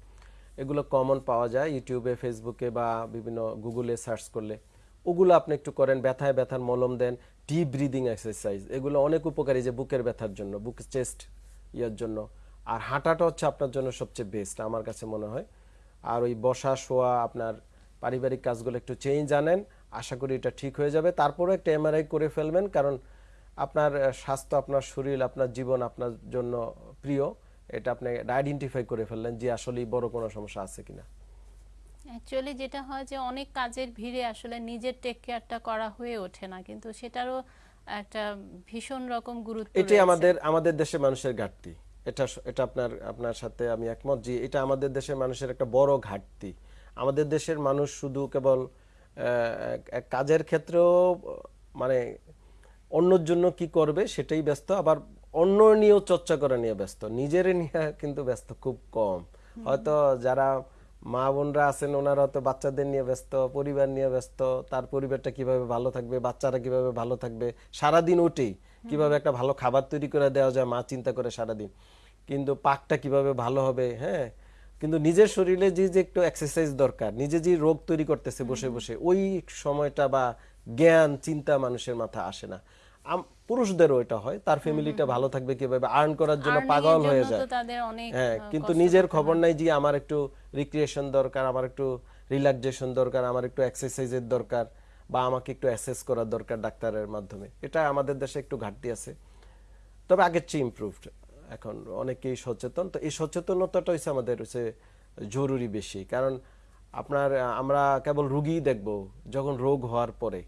এগুলো কমন পাওয়া যায় ইউটিউবে, ফেসবুকে বা বিভিন্ন গুগলে সার্চ করলে। ওগুলো আপনি একটু করেন, ব্যথায় ব্যথার মলম দেন ডিপ ব্রিদিং এক্সারসাইজ এগুলো অনেক উপকারী যে বুকের ব্যথার জন্য, বুক চেস্ট ইয়ার জন্য। আর হাঁটাটা হচ্ছে আপনার জন্য সবচেয়ে বেস্ট আমার কাছে মনে হয়। আর ওই বসা, শোয়া, আপনার পারিবারিক কাজগুলো একটু চেঞ্জ আনেন আশা করি এটা ঠিক হয়ে যাবে। তারপরে একটা এমআরআই করে ফেলবেন কারণ আপনার স্বাস্থ্য আপনার শরীর আপনার জীবন আপনার জন্য প্রিয়। এটা আপনি আইডেন্টিফাই করে ফেললেন যে আসলে বড় কোনো সমস্যা আছে কিনা। অ্যাকচুয়ালি যেটা হয় যে অনেক কাজের ভিড়ে আসলে নিজের টেক কেয়ারটা করা হয়ে ওঠে না কিন্তু সেটারও একটা ভীষণ রকম গুরুত্ব এটাই আমাদের আমাদের দেশের মানুষের ঘাটতি। এটা এটা আপনার আপনার সাথে আমি একমত যে এটা আমাদের দেশের মানুষের একটা বড় ঘাটতি। আমাদের দেশের মানুষ শুধু কেবল কাজের ক্ষেত্রেও মানে অন্যর জন্য কি করবে সেটাই ব্যস্ত আবার অন্য নিয়েও চর্চা করা নিয়ে ব্যস্ত। নিজের নিয়ে কিন্তু ব্যস্ত খুব কম। হয়তো যারা মা বোনরা আছেন ওনারা হয়তো বাচ্চাদের নিয়ে ব্যস্ত পরিবার নিয়ে ব্যস্ত তার পরিবারটা কীভাবে ভালো থাকবে বাচ্চারা কীভাবে ভালো থাকবে সারাদিন উঠেই কীভাবে একটা ভালো খাবার তৈরি করে দেওয়া যায় মা চিন্তা করে সারাদিন। কিন্তু পাকটা কীভাবে ভালো হবে হ্যাঁ? কিন্তু নিজের শরীরে যে যে একটু এক্সারসাইজ দরকার নিজে যে রোগ তৈরি করতেছে বসে বসে ওই সময়টা বা জ্ঞান চিন্তা মানুষের মাথা আসে না। পুরুষদেরও এটা হয় তার ফ্যামিলিটা ভালো থাকবে কীভাবে? আর্ন করার জন্য পাগল হয়ে যায়। হ্যাঁ কিন্তু নিজের খবর। নাই যে আমার একটু রিক্রিয়েশন দরকার আমার একটু রিল্যাক্সেশন দরকার আমার একটু এক্সারসাইজের দরকার বা আমাকে একটু অ্যাসেস করার দরকার ডাক্তারের মাধ্যমে। এটা আমাদের দেশে একটু ঘাটতি আছে। তবে আগের চেয়ে ইমপ্রুভড এখন অনেকেই সচেতন। তো এই সচেতনতাটা হচ্ছে আমাদের হচ্ছে জরুরি বেশি। কারণ আপনার আমরা কেবল রুগী দেখব যখন রোগ হওয়ার পরে।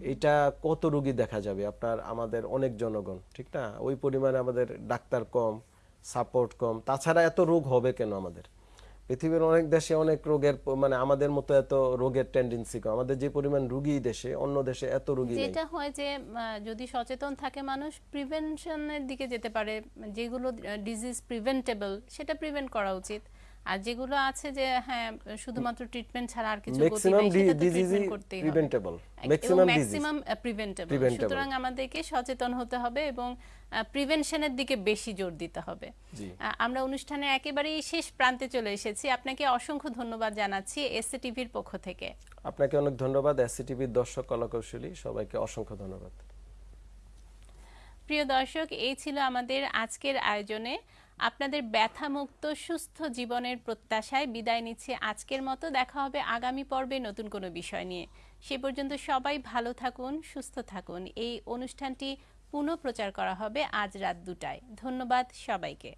এটা কত রুগী দেখা যাবে? আপনার আমাদের অনেক জনগণ ঠিক না? ওই পরিমাণে আমাদের ডাক্তার কম সাপোর্ট কম। তাছাড়া এত রোগ হবে কেন আমাদের? পৃথিবীর অনেক দেশে অনেক রোগের মানে আমাদের মতো এত রোগের টেন্ডেন্সি কম। আমাদের যে পরিমাণ রুগী দেশে, অন্য দেশে এত রুগী যেটা হয় যে যদি সচেতন থাকে মানুষ প্রিভেনশনের দিকে যেতে পারে। যেগুলো ডিজিজ প্রিভেন্টেবল সেটা প্রিভেন্ট করা উচিত। আর যেগুলো আছে যে হ্যাঁ শুধুমাত্র ট্রিটমেন্ট ছাড়া আর কিছু গতি নেই সেটা তো ট্রিটমেন্ট করতেই হবে। প্রিভেন্টেবল ম্যাক্সিমাম ম্যাক্সিমাম প্রিভেন্টেবল সুতরাং আমাদেরকে সচেতন হতে হবে এবং প্রিভেনশনের দিকে বেশি জোর দিতে হবে। আমরা অনুষ্ঠানের একেবারেই শেষ প্রান্তে চলে এসেছি। আপনাকে অসংখ্য ধন্যবাদ জানাচ্ছি এসএ টিভির পক্ষ থেকে। আপনাকে অনেক ধন্যবাদ এসসিটিভির দর্শক কলাকৌশলী। সবাইকে অসংখ্য ধন্যবাদ। প্রিয় দর্শক এই ছিল আমাদের আজকের আয়োজনে। আপনাদের ব্যথামুক্ত, সুস্থ জীবনের প্রত্যাশায় বিদায় নিচ্ছে আজকের মতো। দেখা হবে আগামী পর্বে নতুন কোনো বিষয় নিয়ে। সে পর্যন্ত সবাই ভালো থাকুন, সুস্থ থাকুন। এই অনুষ্ঠানটি পুনঃপ্রচার করা হবে আজ রাত দুটায়। ধন্যবাদ সবাইকে।